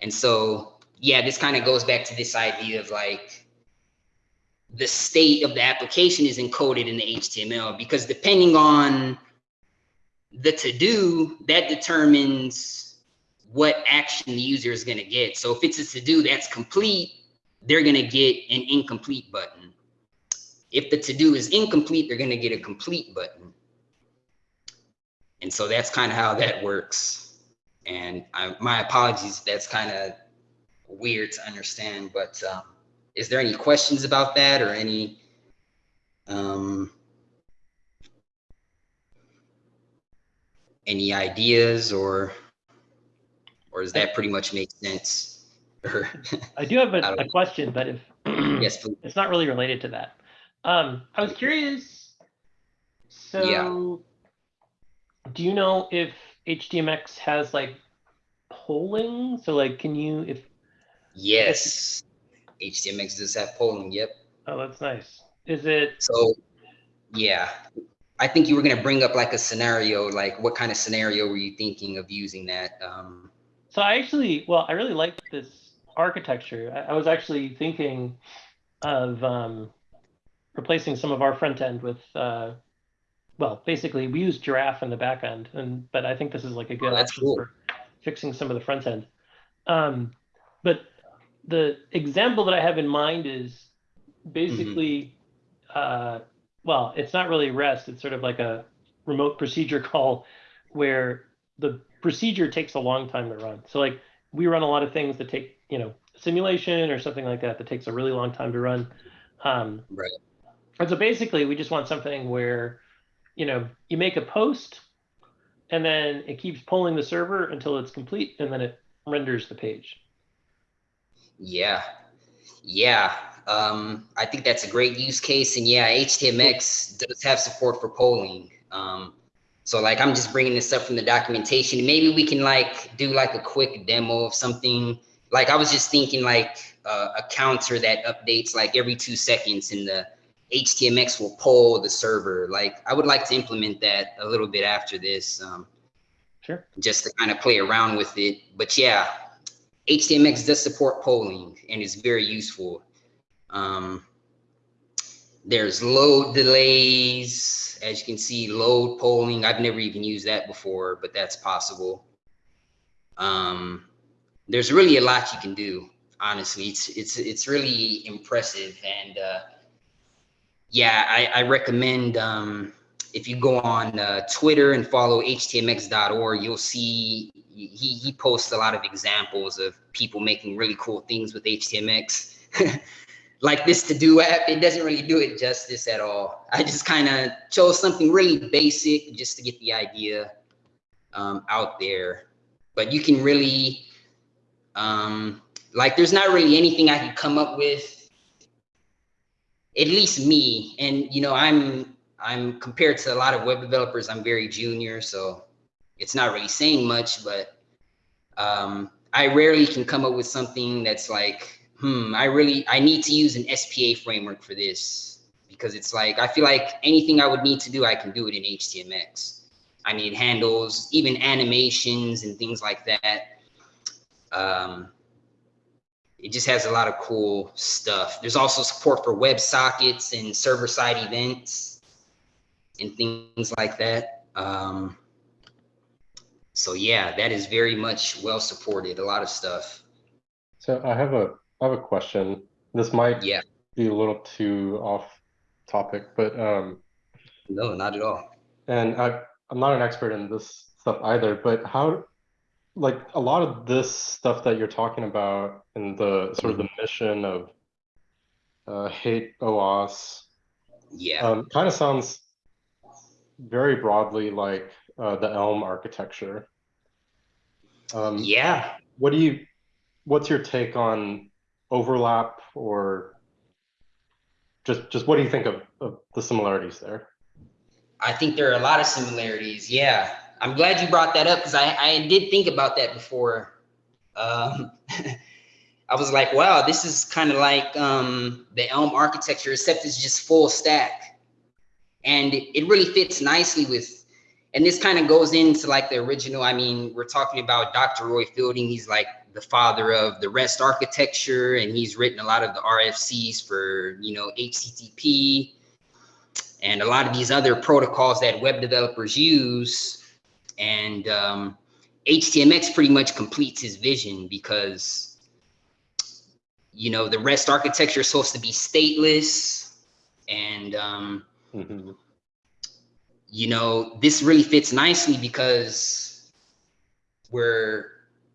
Speaker 3: And so, yeah, this kind of goes back to this idea of like the state of the application is encoded in the HTML because depending on the to-do, that determines what action the user is going to get. So if it's a to-do that's complete, they're going to get an incomplete button. If the to-do is incomplete, they're going to get a complete button. And so that's kind of how that works. And I, my apologies, that's kind of weird to understand, but um, is there any questions about that or any, um, any ideas or, or does that pretty much make sense?
Speaker 2: I do have a, a question, but if
Speaker 3: yes, please.
Speaker 2: it's not really related to that. Um, I was curious. So, do you know if HTMX has like polling? So, like, can you if
Speaker 3: Yes. HTMX does have polling. Yep.
Speaker 2: oh, that's nice. Is it
Speaker 3: So, yeah, I think you were going to bring up like a scenario. Like, what kind of scenario were you thinking of using that? Um,
Speaker 2: So I actually, well, I really like this architecture. I, I was actually thinking of um, replacing some of our front end with, uh, well, basically we use Giraffe in the back end, and but I think this is like a good
Speaker 3: Oh,
Speaker 2: option
Speaker 3: cool.
Speaker 2: for fixing some of the front end. Um, but the example that I have in mind is basically, uh, well, it's not really REST. It's sort of like a remote procedure call where the procedure takes a long time to run. So like we run a lot of things that take, you know, simulation or something like that that takes a really long time to run. Um,
Speaker 3: Right.
Speaker 2: And so basically we just want something where, you know, you make a post and then it keeps polling the server until it's complete and then it renders the page.
Speaker 3: yeah, yeah. Um, I think that's a great use case. And yeah, HTMX does have support for polling. Um, so like, I'm just bringing this up from the documentation. Maybe we can like do like a quick demo of something. Like I was just thinking like uh, a counter that updates like every two seconds in the HTMX will poll the server. Like I would like to implement that a little bit after this. Um,
Speaker 2: Sure.
Speaker 3: just to kind of play around with it. But yeah, HTMX does support polling and is very useful. Um, there's load delays, as you can see, load polling. I've never even used that before, but that's possible. Um, there's really a lot you can do. Honestly, it's it's it's really impressive, and uh, yeah, I, I recommend um, if you go on uh, Twitter and follow htmx.org, you'll see he, he posts a lot of examples of people making really cool things with HTMX. like this to do app, it doesn't really do it justice at all. I just kind of chose something really basic just to get the idea um, out there. But you can really, um, like, there's not really anything I could come up with, at least me. And, you know, I'm, I'm compared to a lot of web developers, I'm very junior, so it's not really saying much, but um, I rarely can come up with something that's like, hmm, I really, I need to use an SPA framework for this because it's like, I feel like anything I would need to do, I can do it in HTMX. I need handles, even animations and things like that. Um, it just has a lot of cool stuff. There's also support for WebSockets and server-side events and things like that. Um, so yeah, that is very much well supported, a lot of stuff.
Speaker 5: So I have a I have a question. This might
Speaker 3: Yeah.
Speaker 5: be a little too off topic, but um,
Speaker 3: No, not at all.
Speaker 5: and I I'm not an expert in this stuff either, but how like a lot of this stuff that you're talking about and the sort of the mission of uh, HATEOAS
Speaker 3: Yeah.
Speaker 5: um, kind of sounds very broadly like uh, the Elm architecture. Um,
Speaker 3: yeah.
Speaker 5: what do you what's your take on overlap or just just what do you think of, of the similarities there
Speaker 3: I think there are a lot of similarities. Yeah. I'm glad you brought that up because I, I did think about that before. Um, I was like, wow, this is kind of like um, the Elm architecture, except it's just full stack. And it, it really fits nicely with, and this kind of goes into like the original. I mean, we're talking about Dr. Roy Fielding. He's like the father of the REST architecture, and he's written a lot of the RFCs for, you know, HTTP and a lot of these other protocols that web developers use. And um, HTMX pretty much completes his vision because, you know, the REST architecture is supposed to be stateless. And, um,
Speaker 5: Mhm.
Speaker 3: you know, this really fits nicely because we're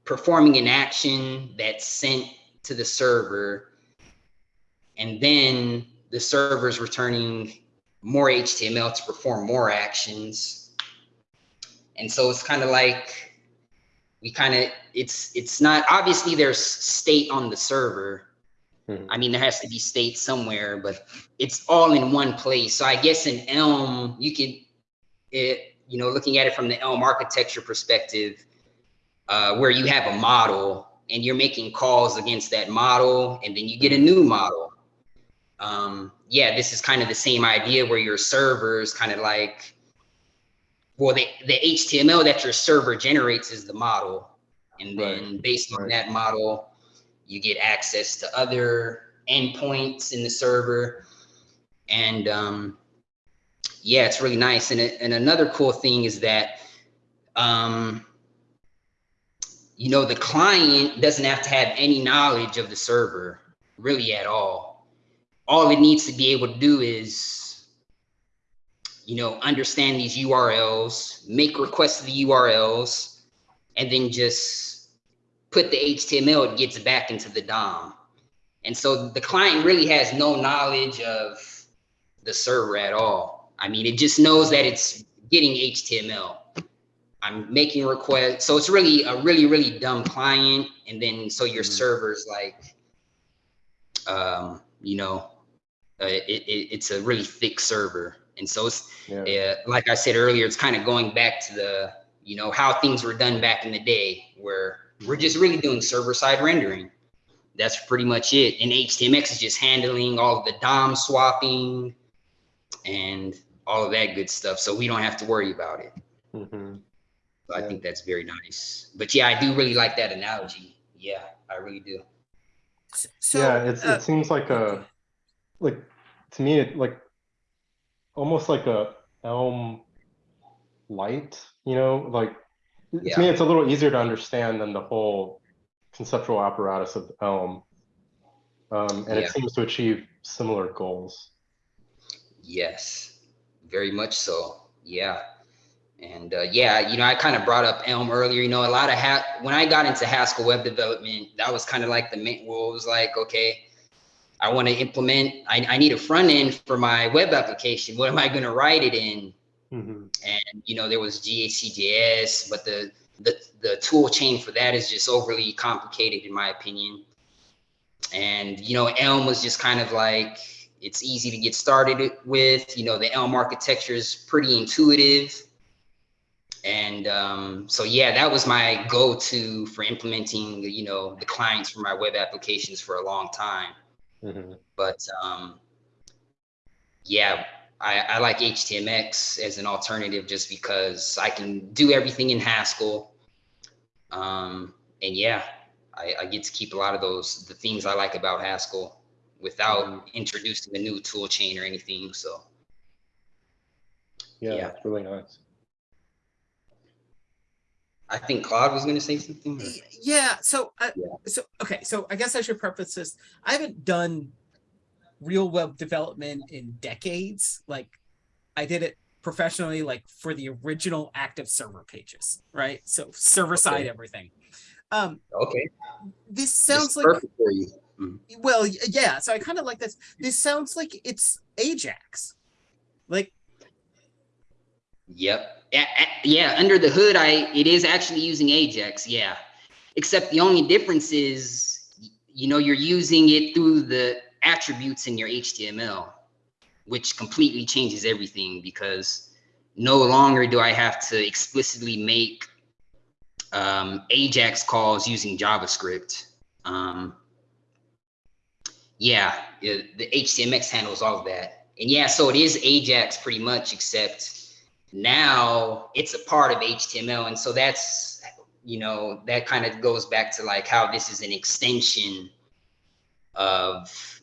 Speaker 3: performing an action that's sent to the server. And then the server's returning more HTML to perform more actions. And so it's kind of like we kind of it's it's not obviously there's state on the server.
Speaker 5: Mhm.
Speaker 3: I mean there has to be state somewhere, but it's all in one place. So I guess in Elm you could it you know looking at it from the Elm architecture perspective, uh, where you have a model and you're making calls against that model, and then you get a new model um, yeah, this is kind of the same idea where your server is kind of like, well, the, the HTML that your server generates is the model. And then based on
Speaker 5: Right.
Speaker 3: that model, you get access to other endpoints in the server. And um, yeah, it's really nice. And, and another cool thing is that, um, you know, the client doesn't have to have any knowledge of the server really at all all it needs to be able to do is, you know, understand these URLs, make requests to the URLs, and then just put the HTML, it gets back into the DOM. And so the client really has no knowledge of the server at all. I mean, it just knows that it's getting HTML. I'm making requests. So it's really a really, really dumb client. And then so your
Speaker 5: Mhm.
Speaker 3: server's like, um, you know, uh, it, it, it's a really thick server. And so it's,
Speaker 5: yeah
Speaker 3: uh, like I said earlier, it's kind of going back to the, you know, how things were done back in the day where we're just really doing server side rendering. That's pretty much it. And HTMX is just handling all of the DOM swapping and all of that good stuff. So we don't have to worry about it.
Speaker 5: Mhm.
Speaker 3: So I think that's very nice. But yeah, I do really like that analogy. Yeah, I really do.
Speaker 1: So,
Speaker 5: yeah it's
Speaker 1: uh,
Speaker 5: it seems like a like to me it like almost like a elm light you know like
Speaker 3: Yeah.
Speaker 5: to me it's a little easier to understand than the whole conceptual apparatus of elm um, and
Speaker 3: Yeah.
Speaker 5: it seems to achieve similar goals
Speaker 3: Yes, very much so. Yeah. And uh, yeah, you know, I kind of brought up Elm earlier. You know, a lot of ha- when I got into Haskell web development, that was kind of like the main. Well, it was like okay, I want to implement, I, I need a front end for my web application. What am I going to write it in?
Speaker 5: Mhm.
Speaker 3: and you know there was GHCJS, but the the the tool chain for that is just overly complicated in my opinion. And you know Elm was just kind of like it's easy to get started with. You know the Elm architecture is pretty intuitive. And um, so yeah, that was my go-to for implementing you know the clients for my web applications for a long time.
Speaker 5: Mhm.
Speaker 3: But um, yeah, I, I like HTMX as an alternative just because I can do everything in Haskell. Um, and yeah, I, I get to keep a lot of those, the things I like about Haskell without introducing a new tool chain or anything. So
Speaker 5: Yeah,
Speaker 3: Yeah.
Speaker 5: it's really nice.
Speaker 3: I think Claude was going to say something. or-
Speaker 1: Yeah, so, uh,
Speaker 3: Yeah.
Speaker 1: so, okay, so I guess I should preface this. I haven't done real web development in decades. Like, I did it professionally, like for the original active server pages, right? So server side
Speaker 3: Okay.
Speaker 1: everything. Um,
Speaker 3: Okay.
Speaker 1: this sounds like,
Speaker 3: perfect for you.
Speaker 1: well, yeah, so I kind of like this. This sounds like it's Ajax. Like,
Speaker 3: Yep. Yeah, under the hood, I it is actually using Ajax. Yeah, except the only difference is, you know, you're using it through the attributes in your HTML, which completely changes everything because no longer do I have to explicitly make um, Ajax calls using JavaScript. Um, yeah, it- the HTMX handles all of that. And yeah, so it is Ajax pretty much, except now it's a part of HTML. And so that's, you know, that kind of goes back to like how this is an extension of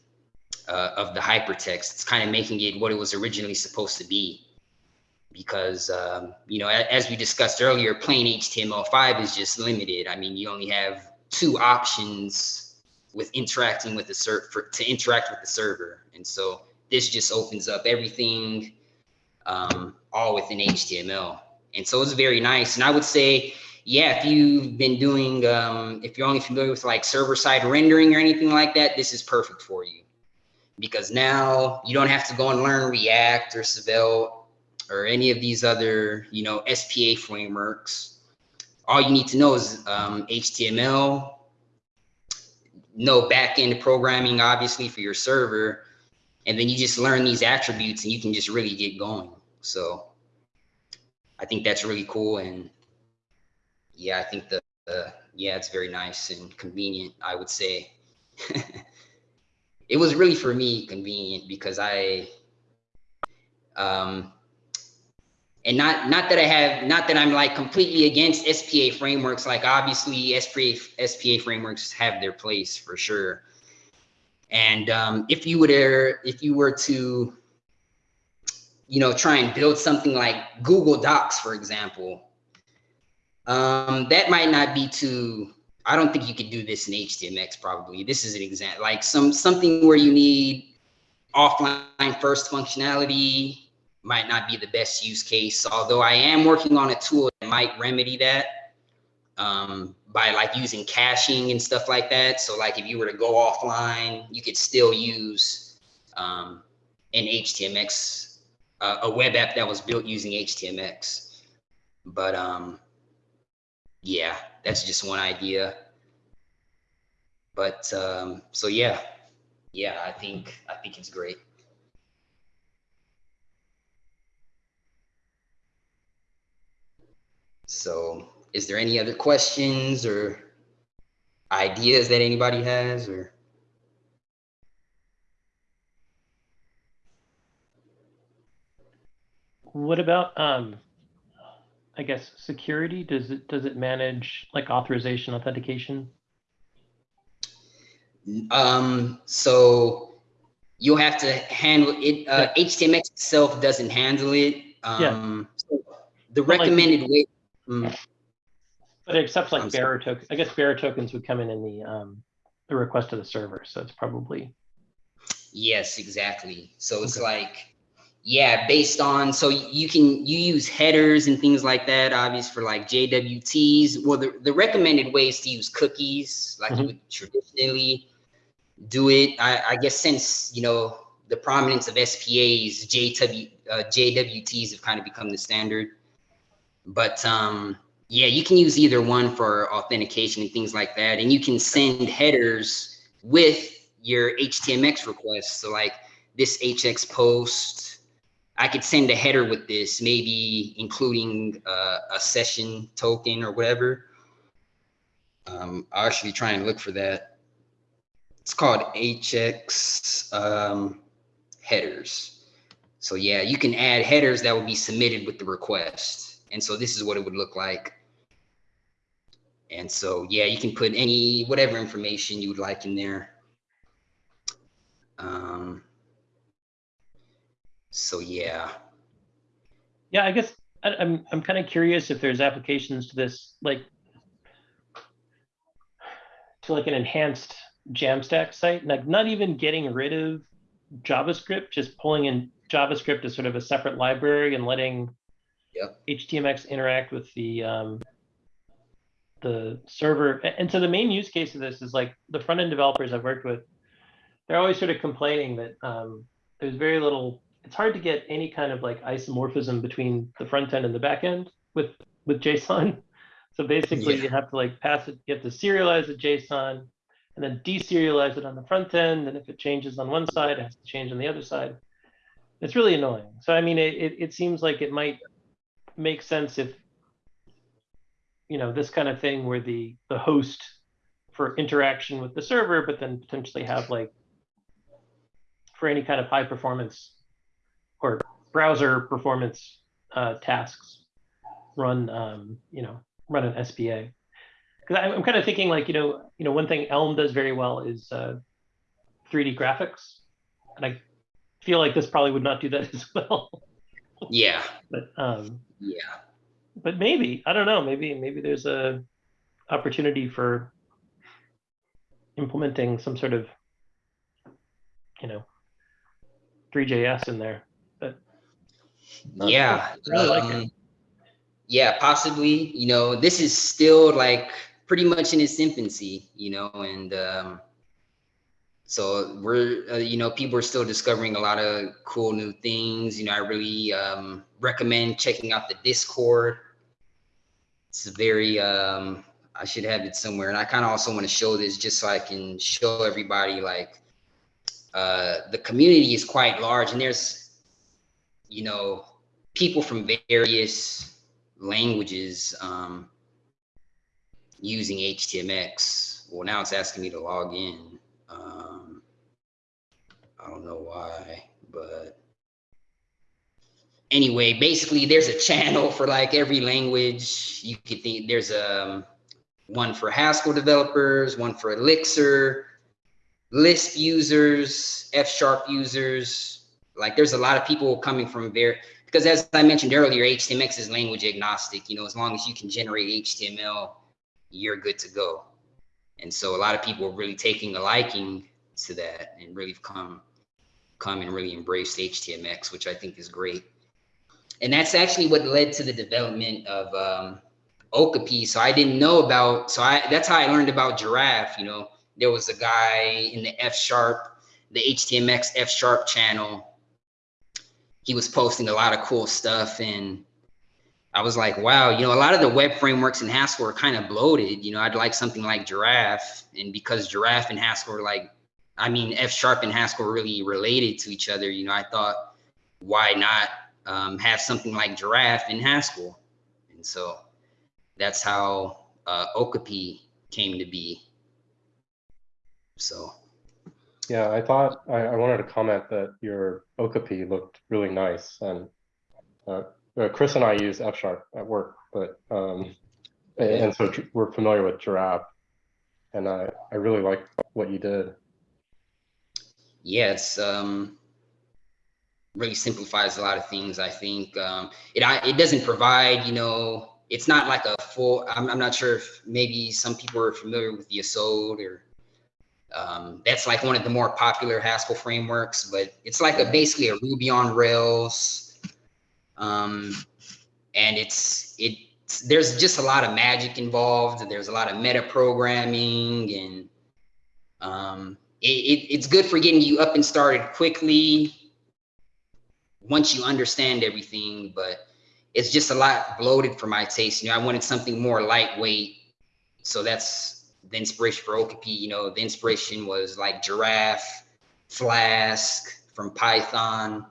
Speaker 3: uh, of the hypertext. It's kind of making it what it was originally supposed to be. Because, um, you know, as we discussed earlier, plain HTML5 is just limited. I mean, you only have two options with interacting with the server to interact with the server. And so this just opens up everything um, all within HTML. And so it's very nice. And I would say, yeah, if you've been doing, um, if you're only familiar with like server side rendering or anything like that, this is perfect for you. Because now you don't have to go and learn React or Svelte or any of these other, you know, SPA frameworks. All you need to know is um, HTML, no backend programming, obviously, for your server. And then you just learn these attributes and you can just really get going. So I think that's really cool. And yeah, I think the, uh, yeah, it's very nice and convenient, I would say. it was really for me convenient because I, um, and not not that I have not that I'm like completely against SPA frameworks. Like obviously SPA SPA frameworks have their place for sure. And um, if you were if you were to you know try and build something like Google Docs, for example, um, that might not be too. I don't think you could do this in HTMX. Probably this is an example like some something where you need offline first functionality might not be the best use case. Although I am working on a tool that might remedy that um, by like using caching and stuff like that. So like if you were to go offline, you could still use um, an HTMX, uh, a web app that was built using HTMX. But um, yeah, that's just one idea. But um, so yeah, yeah, I think I think it's great. So is there any other questions or ideas that anybody has or?
Speaker 2: What about, um, I guess, security? Does it, does it manage like authorization authentication?
Speaker 3: Um, so you'll have to handle it. Uh, HTMX itself doesn't handle it. Um, so the
Speaker 2: But, like-
Speaker 3: recommended way. Mm,
Speaker 2: But it accepts like
Speaker 3: I'm
Speaker 2: bearer token, I guess bearer tokens would come in in the, um, the request to the server. So it's probably,
Speaker 3: Yes, exactly. So it's
Speaker 2: Okay.
Speaker 3: like, yeah, based on, so you can, you use headers and things like that, obvious for like JWTs. Well, the, the recommended ways to use cookies like you
Speaker 2: Mhm.
Speaker 3: would traditionally. do it. I, I guess since, you know, the prominence of SPAs, JW, uh, JWTs have kind of become the standard. But um, yeah, you can use either one for authentication and things like that. And you can send headers with your HTMX requests. So like this HX post, I could send a header with this, maybe including uh, a session token or whatever. Um, I'll actually try and look for that. It's called HX um, headers. So yeah, you can add headers that will be submitted with the request. And so this is what it would look like. And so, yeah, you can put any, whatever information you would like in there. Um, so yeah,
Speaker 2: Yeah, I guess I, I'm I'm kind of curious if there's applications to this, like to like an enhanced Jamstack site, like not even getting rid of JavaScript, just pulling in JavaScript as sort of a separate library and letting
Speaker 3: Yep.
Speaker 2: HTMX interact with the um, the server. And so the main use case of this is like the front end developers I've worked with, they're always sort of complaining that um, there's very little. It's hard to get any kind of like isomorphism between the front end and the back end with with JSON. So basically,
Speaker 3: Yeah.
Speaker 2: you have to like pass it. You have to serialize the JSON and then deserialize it on the front end. And if it changes on one side, it has to change on the other side. It's really annoying. So I mean, it it, it seems like it might make sense if you know this kind of thing where the the host for interaction with the server, but then potentially have like for any kind of high performance or browser performance uh, tasks run um, you know run an SPA. Because I'm kind of thinking like you know you know one thing Elm does very well is uh, 3D graphics, and I feel like this probably would not do that as well.
Speaker 3: yeah,
Speaker 2: but um,
Speaker 3: yeah.
Speaker 2: but maybe I don't know. Maybe maybe there's a opportunity for implementing some sort of you know Three.js in there. But Oh,
Speaker 3: Yeah.
Speaker 2: cool. I really like it.
Speaker 3: um, Yeah, possibly. You know, this is still like pretty much in its infancy, you know, and um, so we're, uh, you know, people are still discovering a lot of cool new things. You know, I really um, recommend checking out the Discord. It's a very, um, I should have it somewhere. And I kind of also want to show this just so I can show everybody like uh, the community is quite large and there's, you know, people from various languages um, using HTMX. Well, now it's asking me to log in. Um, I don't know why, but anyway, basically, there's a channel for like every language. You could think there's a um, one for Haskell developers, one for Elixir, Lisp users, F sharp users. Like, there's a lot of people coming from very because as I mentioned earlier, HTMX is language agnostic. You know, as long as you can generate HTML, you're good to go. And so a lot of people are really taking a liking to that and really come come and really embrace HTMX, which I think is great. And that's actually what led to the development of um, Okapi. So I didn't know about, so I that's how I learned about Giraffe. You know, there was a guy in the F sharp, the HTMX F sharp channel he was posting a lot of cool stuff and I was like, wow, you know, a lot of the web frameworks in Haskell are kind of bloated. You know, I'd like something like Giraffe. And because Giraffe and Haskell are like, I mean, F sharp and Haskell really related to each other, you know, I thought, why not um, have something like Giraffe in Haskell? And so that's how uh, Okapi came to be. So.
Speaker 5: Yeah, I thought I, I wanted to comment that your Okapi looked really nice, and uh, uh, Chris and I use F sharp at work, but um, and, so we're familiar with Giraffe, and I I really like what you did.
Speaker 3: yeah, it's um, really simplifies a lot of things. I think um, it I, it doesn't provide, you know, it's not like a full. I'm, I'm not sure if maybe some people are familiar with Yesod or um, that's like one of the more popular Haskell frameworks, but it's like a basically a Ruby on Rails, um, and it's it. There's just a lot of magic involved. There's a lot of meta programming and um, it, it, it's good for getting you up and started quickly once you understand everything, but it's just a lot bloated for my taste. You know, I wanted something more lightweight. So that's the inspiration for Okapi. You know, the inspiration was like Giraffe, Flask from Python.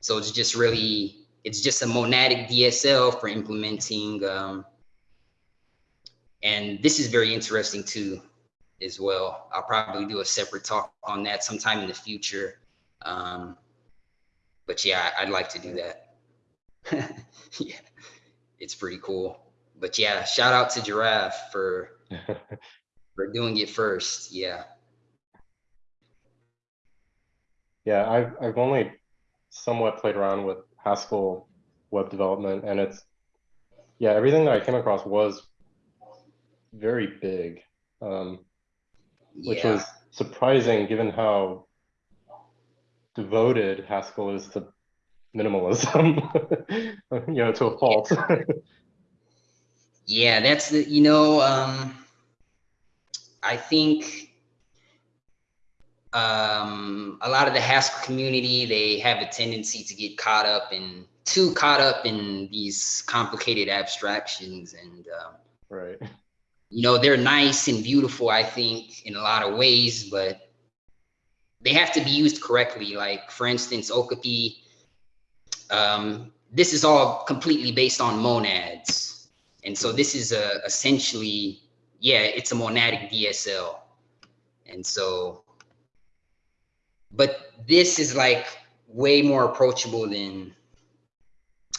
Speaker 3: So it's just really, it's just a monadic DSL for implementing. Um, and this is very interesting too, as well. I'll probably do a separate talk on that sometime in the future. Um, but yeah, I'd like to do that. yeah, it's pretty cool. But yeah, shout out to Giraffe for for doing it first. Yeah.
Speaker 5: Yeah, I've I've only somewhat played around with Haskell web development, and it's yeah, everything that I came across was very big, um, which
Speaker 3: yeah.
Speaker 5: was surprising given how devoted Haskell is to minimalism, you know, to a fault.
Speaker 3: Yeah, that's the, you know, um, I think um, a lot of the Haskell community, they have a tendency to get caught up in, too caught up in these complicated abstractions. And, um,
Speaker 5: right.
Speaker 3: you know, they're nice and beautiful, I think, in a lot of ways, but they have to be used correctly. Like, for instance, Okapi, um, this is all completely based on monads. And so this is a essentially, yeah, it's a monadic DSL. And so, but this is like way more approachable than,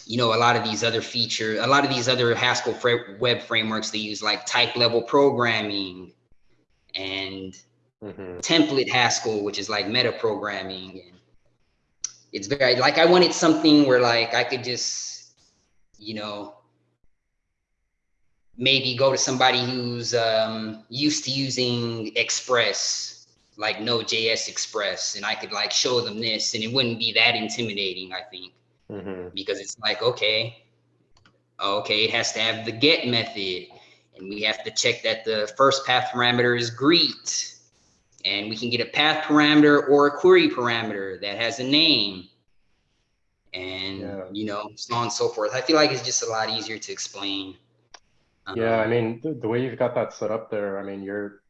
Speaker 3: you know, a lot of these other features, a lot of these other Haskell fra web frameworks, they use like type level programming and
Speaker 5: Mhm.
Speaker 3: template Haskell, which is like meta programming. And it's very like I wanted something where like I could just, you know, maybe go to somebody who's um, used to using Express, like Node.js Express, and I could like show them this, and it wouldn't be that intimidating, I think,
Speaker 5: Mhm.
Speaker 3: because it's like okay, okay, it has to have the get method, and we have to check that the first path parameter is greet. And we can get a path parameter or a query parameter that has a name. And
Speaker 5: Yeah.
Speaker 3: you know so on and so forth. I feel like it's just a lot easier to explain
Speaker 5: Yeah, I
Speaker 3: Um,
Speaker 5: mean, the, the way you've got that set up there, I mean, you're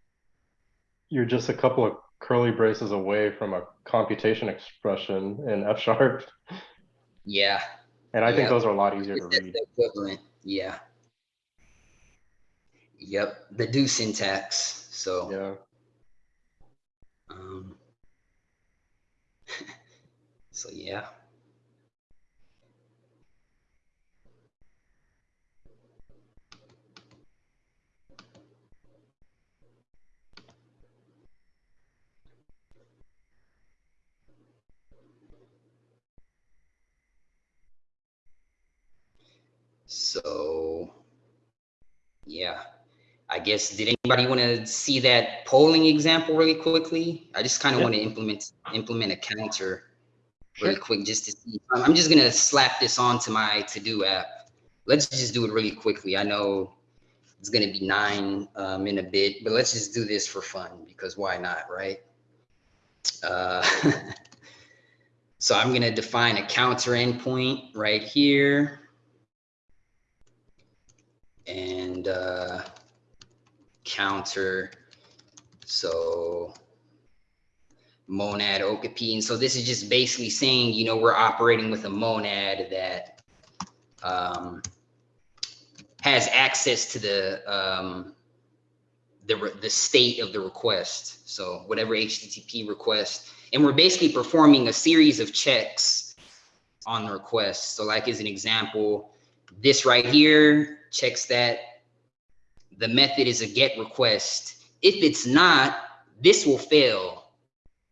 Speaker 5: you're just a couple of curly braces away from a computation expression in F sharp,
Speaker 3: yeah.
Speaker 5: And I think those are a lot easier to read.
Speaker 3: equivalent. Yeah. Yep. The do syntax so.
Speaker 5: Yeah.
Speaker 3: um so yeah So, yeah, I guess, did anybody want to see that polling example really quickly? I just kind of
Speaker 2: Yeah.
Speaker 3: want to implement, implement a counter really
Speaker 2: Sure.
Speaker 3: quick, just to see. I'm just gonna slap this onto my to-do app. Let's just do it really quickly. I know it's gonna be nine um, in a bit, but let's just do this for fun because why not, right? Uh, so I'm gonna define a counter endpoint right here uh, counter. So monad okapi. And so this is just basically saying, you know, we're operating with a monad that um, has access to the um, the the state of the request. So whatever HTTP request, and we're basically performing a series of checks on the request. So like as an example, this right here checks that the method is a get request. If it's not, this will fail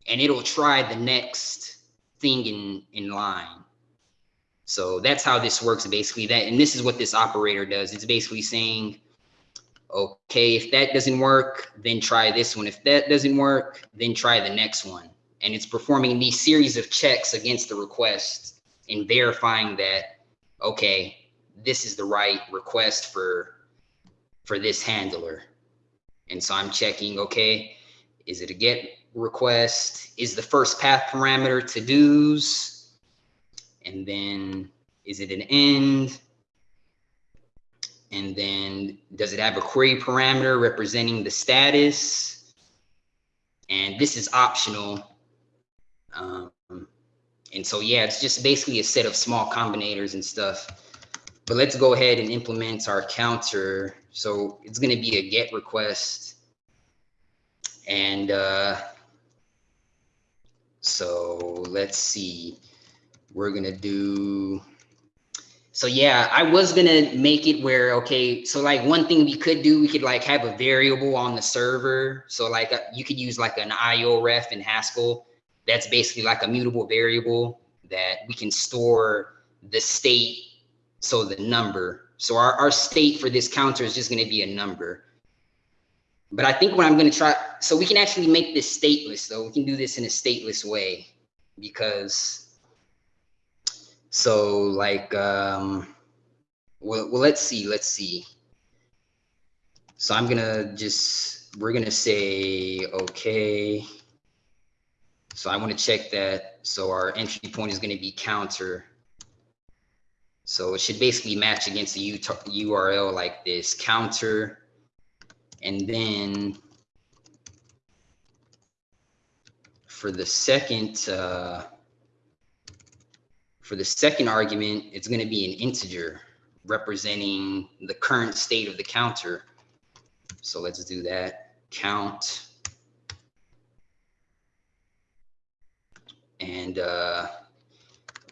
Speaker 3: and it'll try the next thing in, in line. So that's how this works basically that, and this is what this operator does. It's basically saying, okay, if that doesn't work, then try this one. If that doesn't work, then try the next one. And it's performing these series of checks against the request and verifying that, okay, this is the right request for for this handler. And so I'm checking, okay, is it a get request is the first path parameter to do's. And then is it an end? And then does it have a query parameter representing the status? And this is optional. Um, and so, yeah, it's just basically a set of small combinators and stuff. But let's go ahead and implement our counter. So it's going to be a get request. And uh, so let's see. We're going to do. So yeah, I was gonna make it where, okay, so like one thing we could do, we could like have a variable on the server. So like uh, you could use like an IO ref in Haskell. That's basically like a mutable variable that we can store the state, so the number. So our, our state for this counter is just gonna be a number. But I think what I'm gonna try, so we can actually make this stateless though. We can do this in a stateless way because so like, um, well, well, let's see, let's see. So I'm gonna just, we're gonna say, okay. So I want to check that. So our entry point is gonna be counter. So it should basically match against the URL like this, counter. And then for the second, uh, for the second argument, it's going to be an integer representing the current state of the counter. So let's do that. Count. And uh,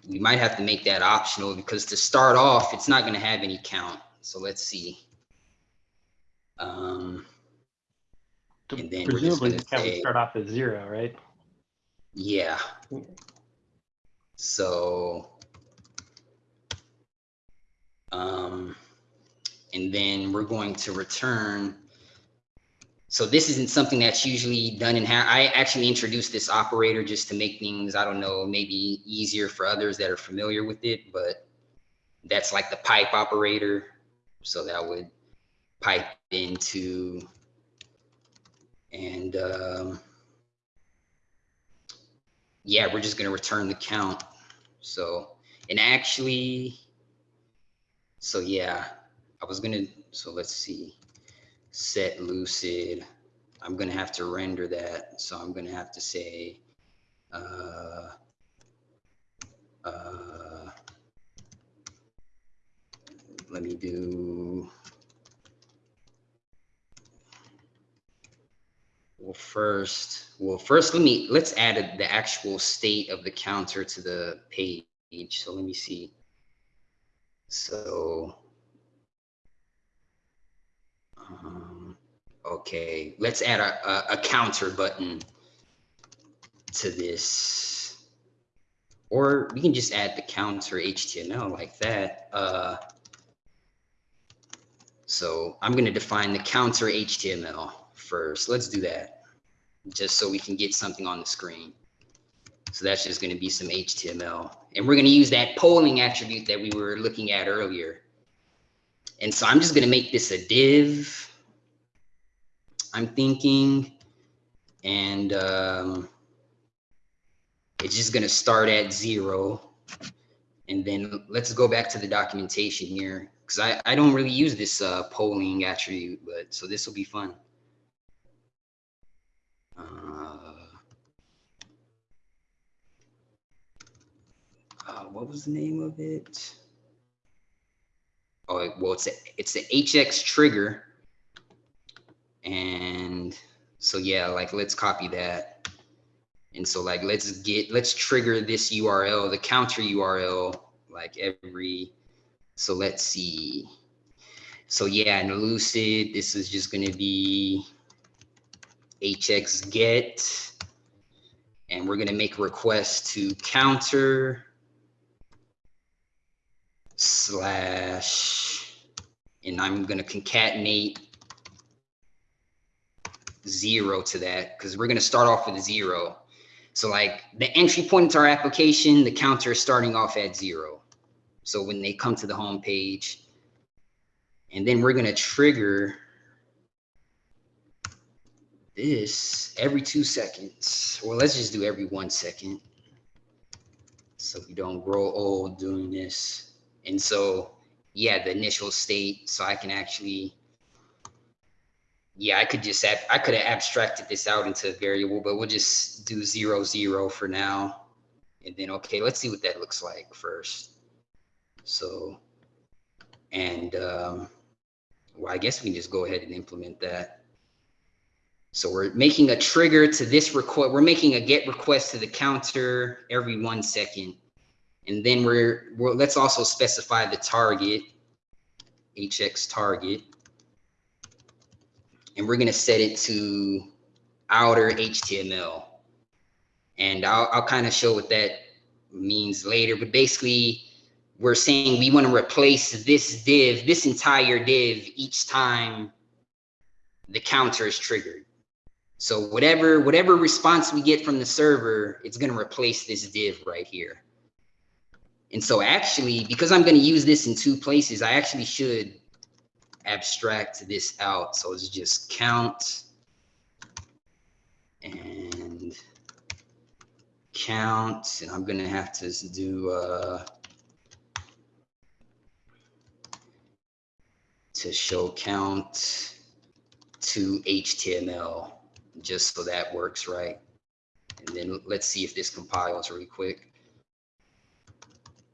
Speaker 3: we might have to make that optional because to start off, it's not going to have any count. So let's see. Um, and then
Speaker 2: Presumably, the count would start off at zero, right?
Speaker 3: yeah. So, um, and then we're going to return. So this isn't something that's usually done in, Ha- I actually introduced this operator just to make things, I don't know, maybe easier for others that are familiar with it, but that's like the pipe operator. So that would pipe into, and, um, yeah, we're just gonna return the count. So, and actually, so yeah, I was gonna, so let's see, set lucid. I'm gonna have to render that. So I'm gonna have to say, uh, uh, let me do, well, first, well, first, let me, let's add the actual state of the counter to the page. So let me see. So, um, okay, let's add a, a, a counter button to this. Or we can just add the counter HTML like that. Uh, so I'm going to define the counter HTML first. Let's do that just so we can get something on the screen. So that's just going to be some HTML. And we're going to use that polling attribute that we were looking at earlier. And so I'm just going to make this a div. I'm thinking, and um, it's just going to start at zero. And then let's go back to the documentation here because I, I don't really use this uh, polling attribute, but so this will be fun. Uh, uh, what was the name of it? Oh, well, it's a, it's the HX trigger. And so, yeah, like, let's copy that. And so like, let's get, let's trigger this URL, the counter URL, like every, so let's see. So yeah, in Lucid, this is just gonna be hx get, and we're gonna make a request to counter slash, and I'm gonna concatenate zero to that because we're gonna start off with zero. So like the entry point to our application, the counter is starting off at zero. So when they come to the home page, and then we're gonna trigger this every two seconds. Well, let's just do every one second. So we don't grow old doing this. And so, yeah, the initial state, so I can actually, yeah, I could just have, I could have abstracted this out into a variable, but we'll just do zero, zero for now. And then, okay, let's see what that looks like first. So, and, um, well, I guess we can just go ahead and implement that. So we're making a trigger to this request. We're making a get request to the counter every one second. And then we're, let's also specify the target, HX target. And we're gonna set it to outer HTML. And I'll, I'll kind of show what that means later, but basically we're saying we want to replace this div, this entire div each time the counter is triggered. So whatever, whatever response we get from the server, it's going to replace this div right here. And so actually, because I'm going to use this in two places, I actually should abstract this out. So it's just count and count, and I'm going to have to do, uh, to show count to HTML, just so that works right. And then let's see if this compiles really quick.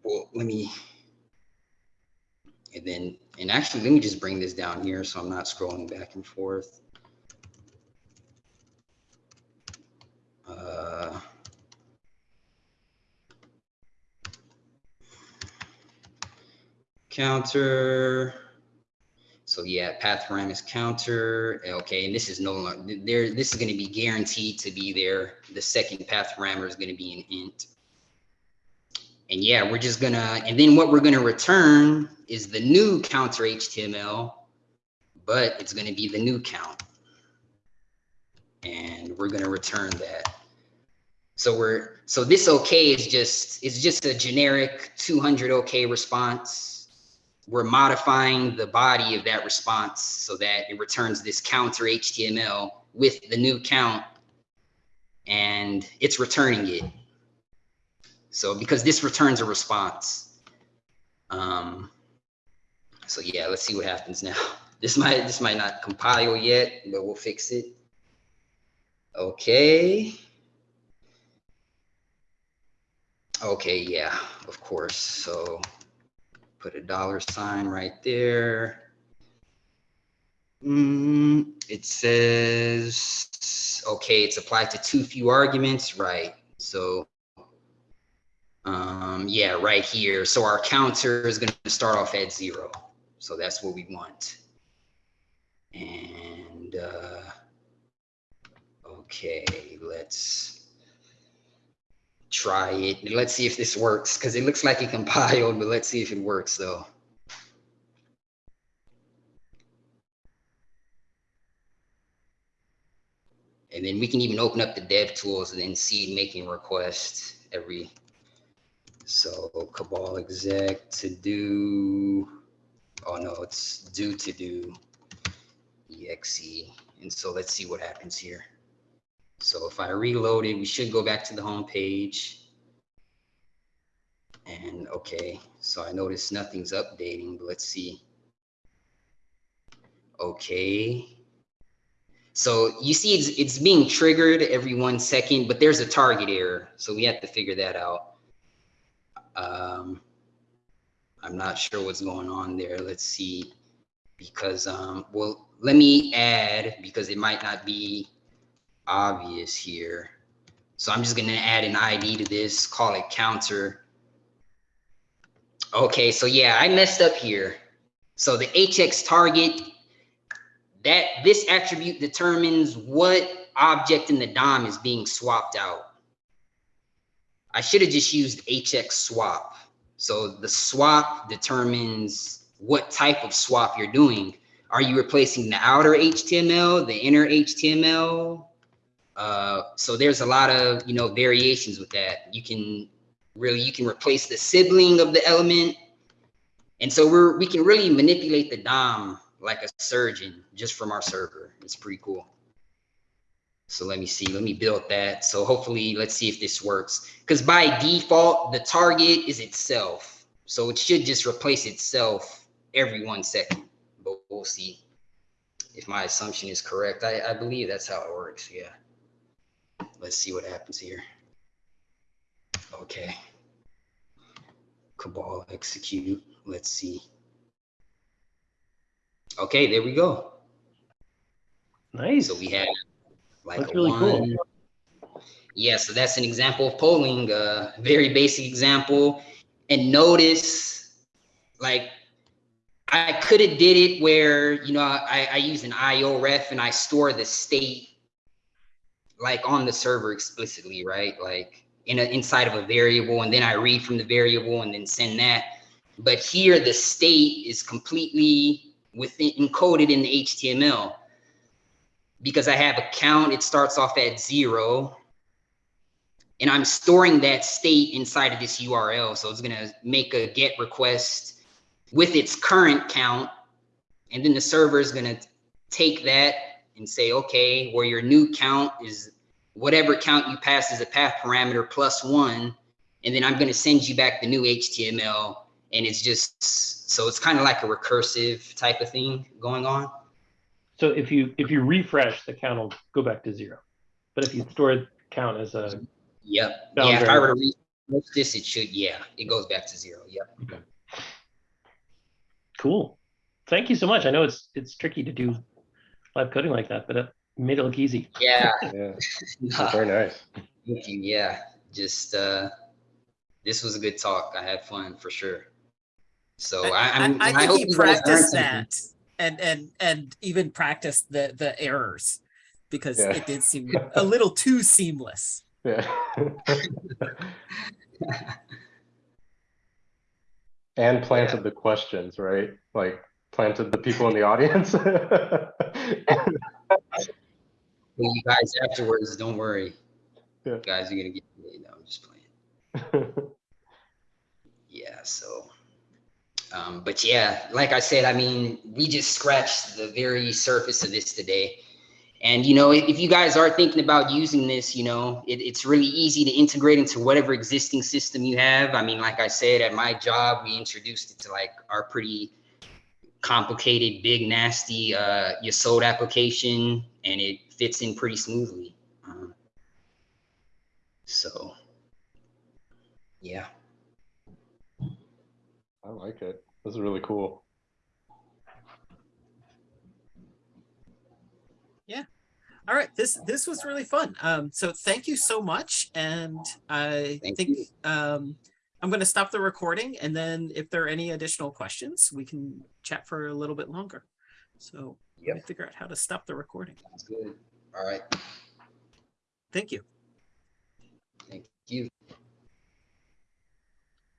Speaker 3: Well, let me, and then, and actually, let me just bring this down here so I'm not scrolling back and forth. Uh, counter. So yeah, path is counter. Okay, and this is no longer there. This is going to be guaranteed to be there. The second path parameter is going to be an int. And yeah, we're just gonna, and then what we're gonna return is the new counter HTML, but it's gonna be the new count. And we're gonna return that. So we're, so this okay is just, it's just a generic 200 okay response. We're modifying the body of that response so that it returns this counter HTML with the new count and it's returning it. So because this returns a response. Um, so yeah, let's see what happens now. This might this might not compile yet, but we'll fix it. Okay. Okay, yeah, of course. So put a dollar sign right there. Mm, it says, okay, it's applied to too few arguments, right? So um, yeah, right here. So our counter is going to start off at zero. So that's what we want. And uh, okay, let's try it. Let's see if this works because it looks like it compiled, but let's see if it works though. And then we can even open up the dev tools and then see making requests every so Cabal exec to do, oh no, it's do to do exe. And so let's see what happens here. So if I reload it, we should go back to the home page. And okay, so I notice nothing's updating, but let's see. Okay. So you see it's, it's being triggered every one second, but there's a target error. So we have to figure that out. Um, I'm not sure what's going on there. Let's see, because, um, well, let me add, because it might not be obvious here. So I'm just gonna add an ID to this, call it counter. Okay, so yeah, I messed up here. So the HX target, that this attribute determines what object in the DOM is being swapped out. I should have just used HX swap. So the swap determines what type of swap you're doing. Are you replacing the outer HTML, the inner HTML? Uh, so there's a lot of, you know, variations with that. You can really, you can replace the sibling of the element. And so we're, we can really manipulate the DOM like a surgeon just from our server. It's pretty cool. So let me see, let me build that. So hopefully, let's see if this works. Because by default, the target is itself. So it should just replace itself every one second, but we'll see if my assumption is correct. I, I believe that's how it works, yeah. Let's see what happens here. Okay. Cabal execute, let's see. Okay, there we go.
Speaker 2: Nice.
Speaker 3: So we have like
Speaker 2: That's really cool.
Speaker 3: Yeah, so that's an example of polling, a very basic example. And notice, like, I could have did it where, you know, I, I use an IO ref and I store the state like on the server explicitly, right? Like in a, inside of a variable, and then I read from the variable and then send that. But here the state is completely within encoded in the HTML because I have a count, it starts off at zero. And I'm storing that state inside of this URL. So it's gonna make a get request with its current count. And then the server is gonna take that and say, okay, where your new count is whatever count you pass as a path parameter plus one. And then I'm gonna send you back the new HTML. And it's just, so it's kind of like a recursive type of thing going on.
Speaker 2: So if you if you refresh, the count will go back to zero. But if you store the count as a
Speaker 3: Yep.
Speaker 2: Sounds
Speaker 3: yeah, if I were to refresh this, it should, yeah, it goes back to zero. Yep. Okay.
Speaker 2: cool, thank you so much. I know it's it's tricky to do live coding like that, but it made it look easy.
Speaker 3: Yeah.
Speaker 5: Yeah,
Speaker 3: Nah,
Speaker 5: very nice.
Speaker 3: Thank you. Yeah. Just uh this was a good talk. I had fun for sure. So I,
Speaker 1: I,
Speaker 3: I'm,
Speaker 1: I, I
Speaker 3: hope
Speaker 1: he
Speaker 3: you guys learned
Speaker 1: practiced
Speaker 3: something.
Speaker 1: That and and and even practiced the the errors because
Speaker 5: Yeah.
Speaker 1: it did seem a little too seamless.
Speaker 5: Yeah. And planted the questions, right? Like planted the people in the audience.
Speaker 3: Well, you guys afterwards, don't worry.
Speaker 5: Yeah.
Speaker 3: You guys are gonna get paid. No, I'm just playing. Yeah, so um, but yeah, like I said, I mean, we just scratched the very surface of this today. And you know, if, you guys are thinking about using this, you know, it, it's really easy to integrate into whatever existing system you have. I mean, like I said, at my job, we introduced it to like our pretty complicated, big, nasty uh, Yesod application, and it fits in pretty smoothly. Um, so, yeah.
Speaker 5: I like it. This is really cool. Yeah.
Speaker 1: All right, this this was really fun. Um, so thank you so much, and I
Speaker 3: Thank
Speaker 1: think
Speaker 3: you.
Speaker 1: um, I'm going to stop the recording, and then if there are any additional questions, we can chat for a little bit longer. So let me
Speaker 3: Yep.
Speaker 1: figure out how to stop the recording.
Speaker 3: Sounds good. All right.
Speaker 1: Thank you.
Speaker 3: Thank you.